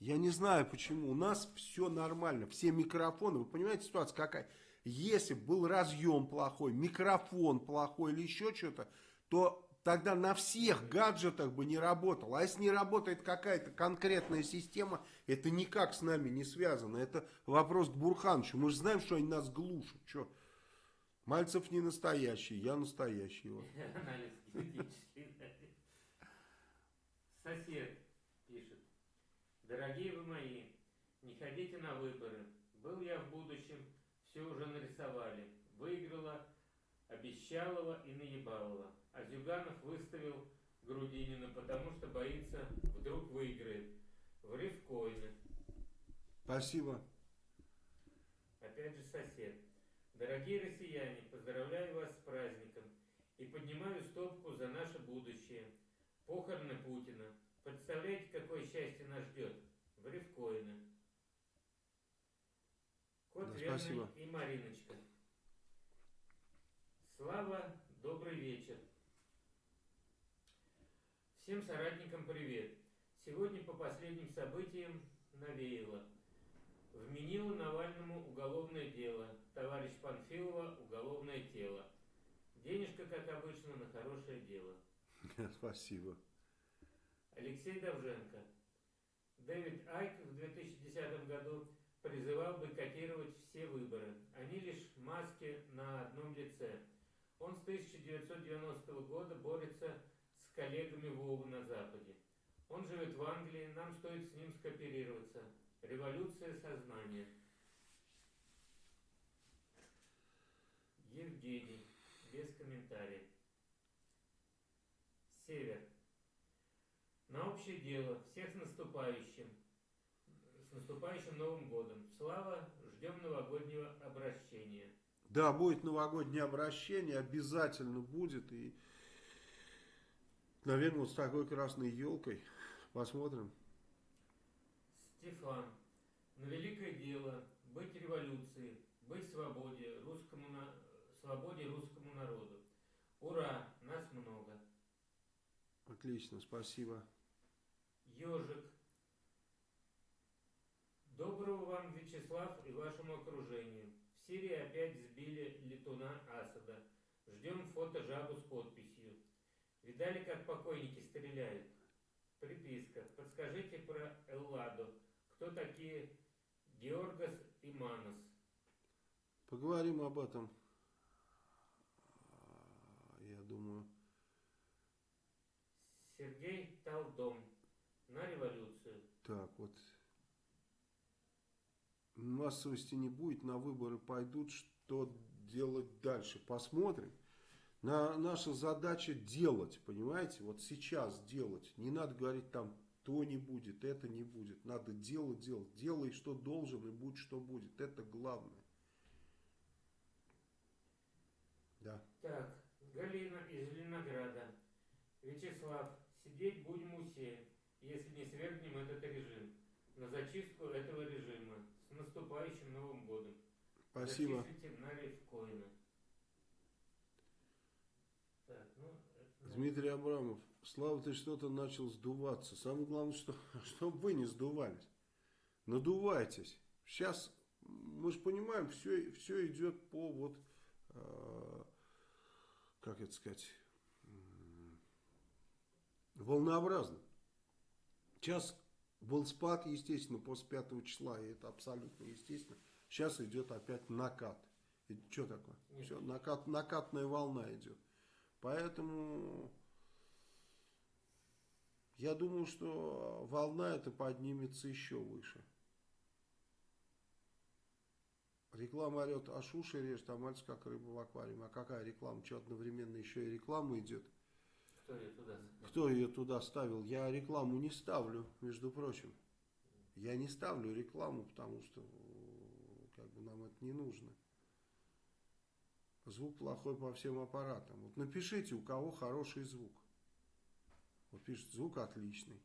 Speaker 1: Я не знаю почему. У нас все нормально. Все микрофоны. Вы понимаете, ситуация какая? Если был разъем плохой, микрофон плохой или еще что-то, то тогда на всех гаджетах бы не работал. А если не работает какая-то конкретная система, это никак с нами не связано. Это вопрос к Бурхановичу. Мы же знаем, что они нас глушат. Что? Мальцев не настоящий, я настоящий. Вот.
Speaker 2: Анализ генетический. Сосед. Дорогие вы мои, не ходите на выборы. Был я в будущем, все уже нарисовали. Выиграла Обещалова и Наебалова. А Зюганов выставил Грудинина, потому что боится, вдруг выиграет. В рифкоины.
Speaker 1: Спасибо.
Speaker 2: Опять же сосед. Дорогие россияне, поздравляю вас с праздником и поднимаю стопку за наше будущее. Похороны Путина. Представляете, какое счастье нас ждет? В Рифкоина. Кот
Speaker 1: да, Спасибо.
Speaker 2: и Мариночка. Слава, добрый вечер. Всем соратникам привет. Сегодня по последним событиям навеяло. Вменило Навальному уголовное дело. Товарищ Панфилова уголовное тело. Денежка, как обычно, на хорошее дело.
Speaker 1: Спасибо.
Speaker 2: Алексей Довженко. Дэвид Айк в 2010 году призывал бойкотировать все выборы. Они лишь маски на одном лице. Он с 1990 года борется с коллегами Вовы на Западе. Он живет в Англии, нам стоит с ним скооперироваться. Революция сознания. Евгений. Без комментариев. Север. На общее дело. Всех с наступающим. С наступающим Новым годом. Слава. Ждем новогоднего обращения.
Speaker 1: Да, будет новогоднее обращение, обязательно будет. И, наверное, вот с такой красной елкой. Посмотрим.
Speaker 2: Стефан. На великое дело быть революцией, быть свободе русскому, на... свободе русскому народу. Ура, нас много.
Speaker 1: Отлично, спасибо.
Speaker 2: Ежик. Доброго вам, Вячеслав, и вашему окружению. В Сирии опять сбили летуна Асада. Ждем фото жабу с подписью. Видали, как покойники стреляют? Приписка. Подскажите про Элладу. Кто такие Георгас и Манос?
Speaker 1: Поговорим об этом. Я думаю.
Speaker 2: Сергей Талдом. На революцию.
Speaker 1: Так, вот. Массовости не будет, на выборы пойдут. Что делать дальше? Посмотрим. На, наша задача делать, понимаете? Вот сейчас делать. Не надо говорить там, то не будет, это не будет. Надо делать, делать. Делай, что должен, и будь, что будет. Это главное. Да.
Speaker 2: Так, Галина из Ленограда. Вячеслав, сидеть будем усе, если не свергнем этот режим. На зачистку этого режима. С наступающим Новым годом.
Speaker 1: Спасибо.
Speaker 2: Зачислите на. Так, ну, это,
Speaker 1: Дмитрий Абрамов. Слава, ты что-то начал сдуваться. Самое главное, что, чтобы вы не сдувались. Надувайтесь. Сейчас, мы же понимаем, все, все идет по вот, э, как это сказать, волнообразно. Сейчас был спад, естественно, после 5 числа, и это абсолютно естественно. Сейчас идет опять накат. И что такое?
Speaker 2: Нет.
Speaker 1: Все, накат, накатная волна идет. Поэтому я думаю, что волна эта поднимется еще выше. Реклама орет, аж уши режет, а мальчик как рыба в аквариуме. А какая реклама? Что одновременно еще и реклама идет?
Speaker 2: Кто ее туда?
Speaker 1: Кто ее туда ставил? Я рекламу не ставлю, между прочим. Я не ставлю рекламу, потому что э, как бы нам это не нужно. Звук плохой по всем аппаратам. Вот напишите, у кого хороший звук. Вот пишет, звук отличный.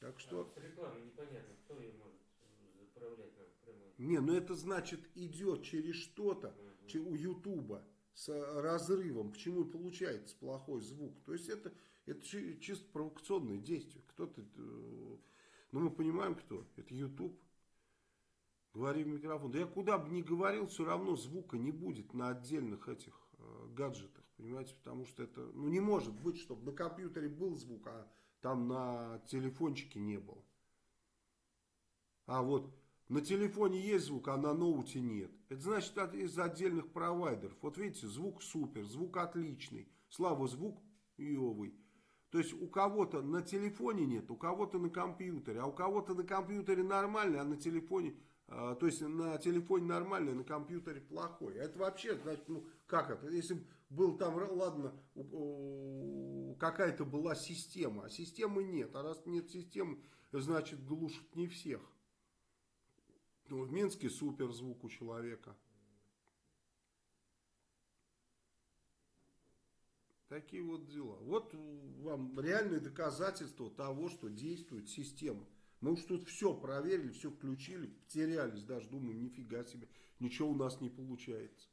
Speaker 1: Так что...
Speaker 2: А, с рекламой непонятно, кто ее может э, заправлять нам прямой.
Speaker 1: Не, ну это значит идет через что-то, че- у Ютуба с разрывом, почему получается плохой звук. То есть это, это чи- чисто провокационное действие. Кто-то, э, ну мы понимаем кто, это Ютуб. Говори в микрофон. Да я куда бы ни говорил, все равно звука не будет на отдельных этих э, гаджетах, понимаете, потому что это, ну не может быть, чтобы на компьютере был звук, а там на телефончике не было. А вот на телефоне есть звук, а на ноуте нет. Это значит из отдельных провайдеров. Вот видите, звук супер, звук отличный. Слава, звук йовый. То есть у кого-то на телефоне нет, у кого-то на компьютере, а у кого-то на компьютере нормальный, а на телефоне, а, то есть на телефоне нормальный, а на компьютере плохой. Это вообще, значит, ну как это? Если был там, ладно, какая-то была система, а системы нет. А раз нет системы, значит глушат не всех. Ну, в Минске супер звук у человека. Такие вот дела. Вот вам реальные доказательства того, что действует система. Мы уж тут все проверили, все включили, потерялись даже, думаю, нифига себе, ничего у нас не получается.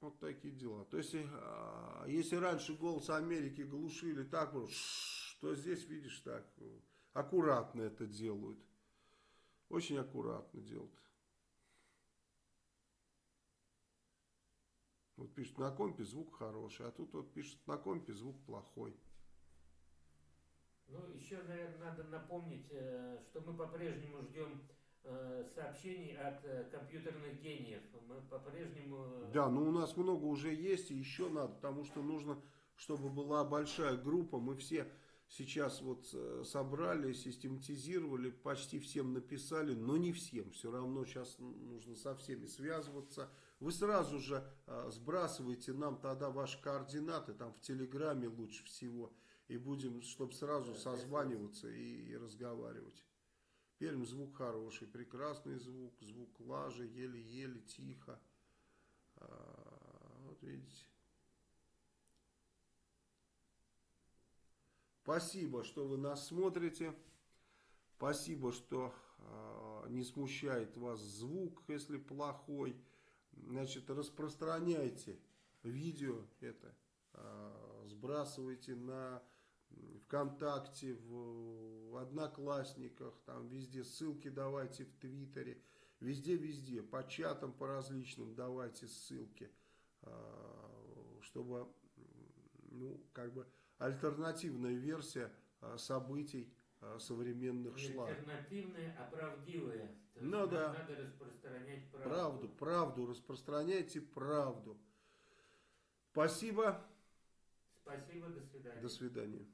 Speaker 1: Вот такие дела. То есть, а, если раньше голос Америки глушили так, вот, что здесь, видишь, так, аккуратно это делают. Очень аккуратно делают. Вот пишут, на компе звук хороший, а тут вот пишут, на компе звук плохой.
Speaker 2: Ну, еще, наверное, надо напомнить, э, что мы по-прежнему ждем э, сообщений от э, компьютерных гениев. Мы по-прежнему...
Speaker 1: Да, но у нас много уже есть, и еще надо, потому что нужно, чтобы была большая группа. Мы все сейчас вот собрали, систематизировали, почти всем написали, но не всем. Все равно сейчас нужно со всеми связываться. Вы сразу же сбрасываете нам тогда ваши координаты, там в Телеграме лучше всего и будем, чтобы сразу созваниваться и, и разговаривать. Пермь звук хороший, прекрасный звук, звук лажи, еле-еле, тихо. А, вот видите. Спасибо, что вы нас смотрите. Спасибо, что э, не смущает вас звук, если плохой. Значит, распространяйте видео это, э, сбрасывайте на ВКонтакте, в Одноклассниках, там везде ссылки давайте в Твиттере, везде-везде, по чатам по различным давайте ссылки, а, чтобы, ну, как бы альтернативная версия а, событий а, современных шла.
Speaker 2: Альтернативная, а правдивая.
Speaker 1: То ну да.
Speaker 2: Надо распространять правду.
Speaker 1: Правду, правду, распространяйте правду. Спасибо.
Speaker 2: Спасибо, до свидания.
Speaker 1: До свидания.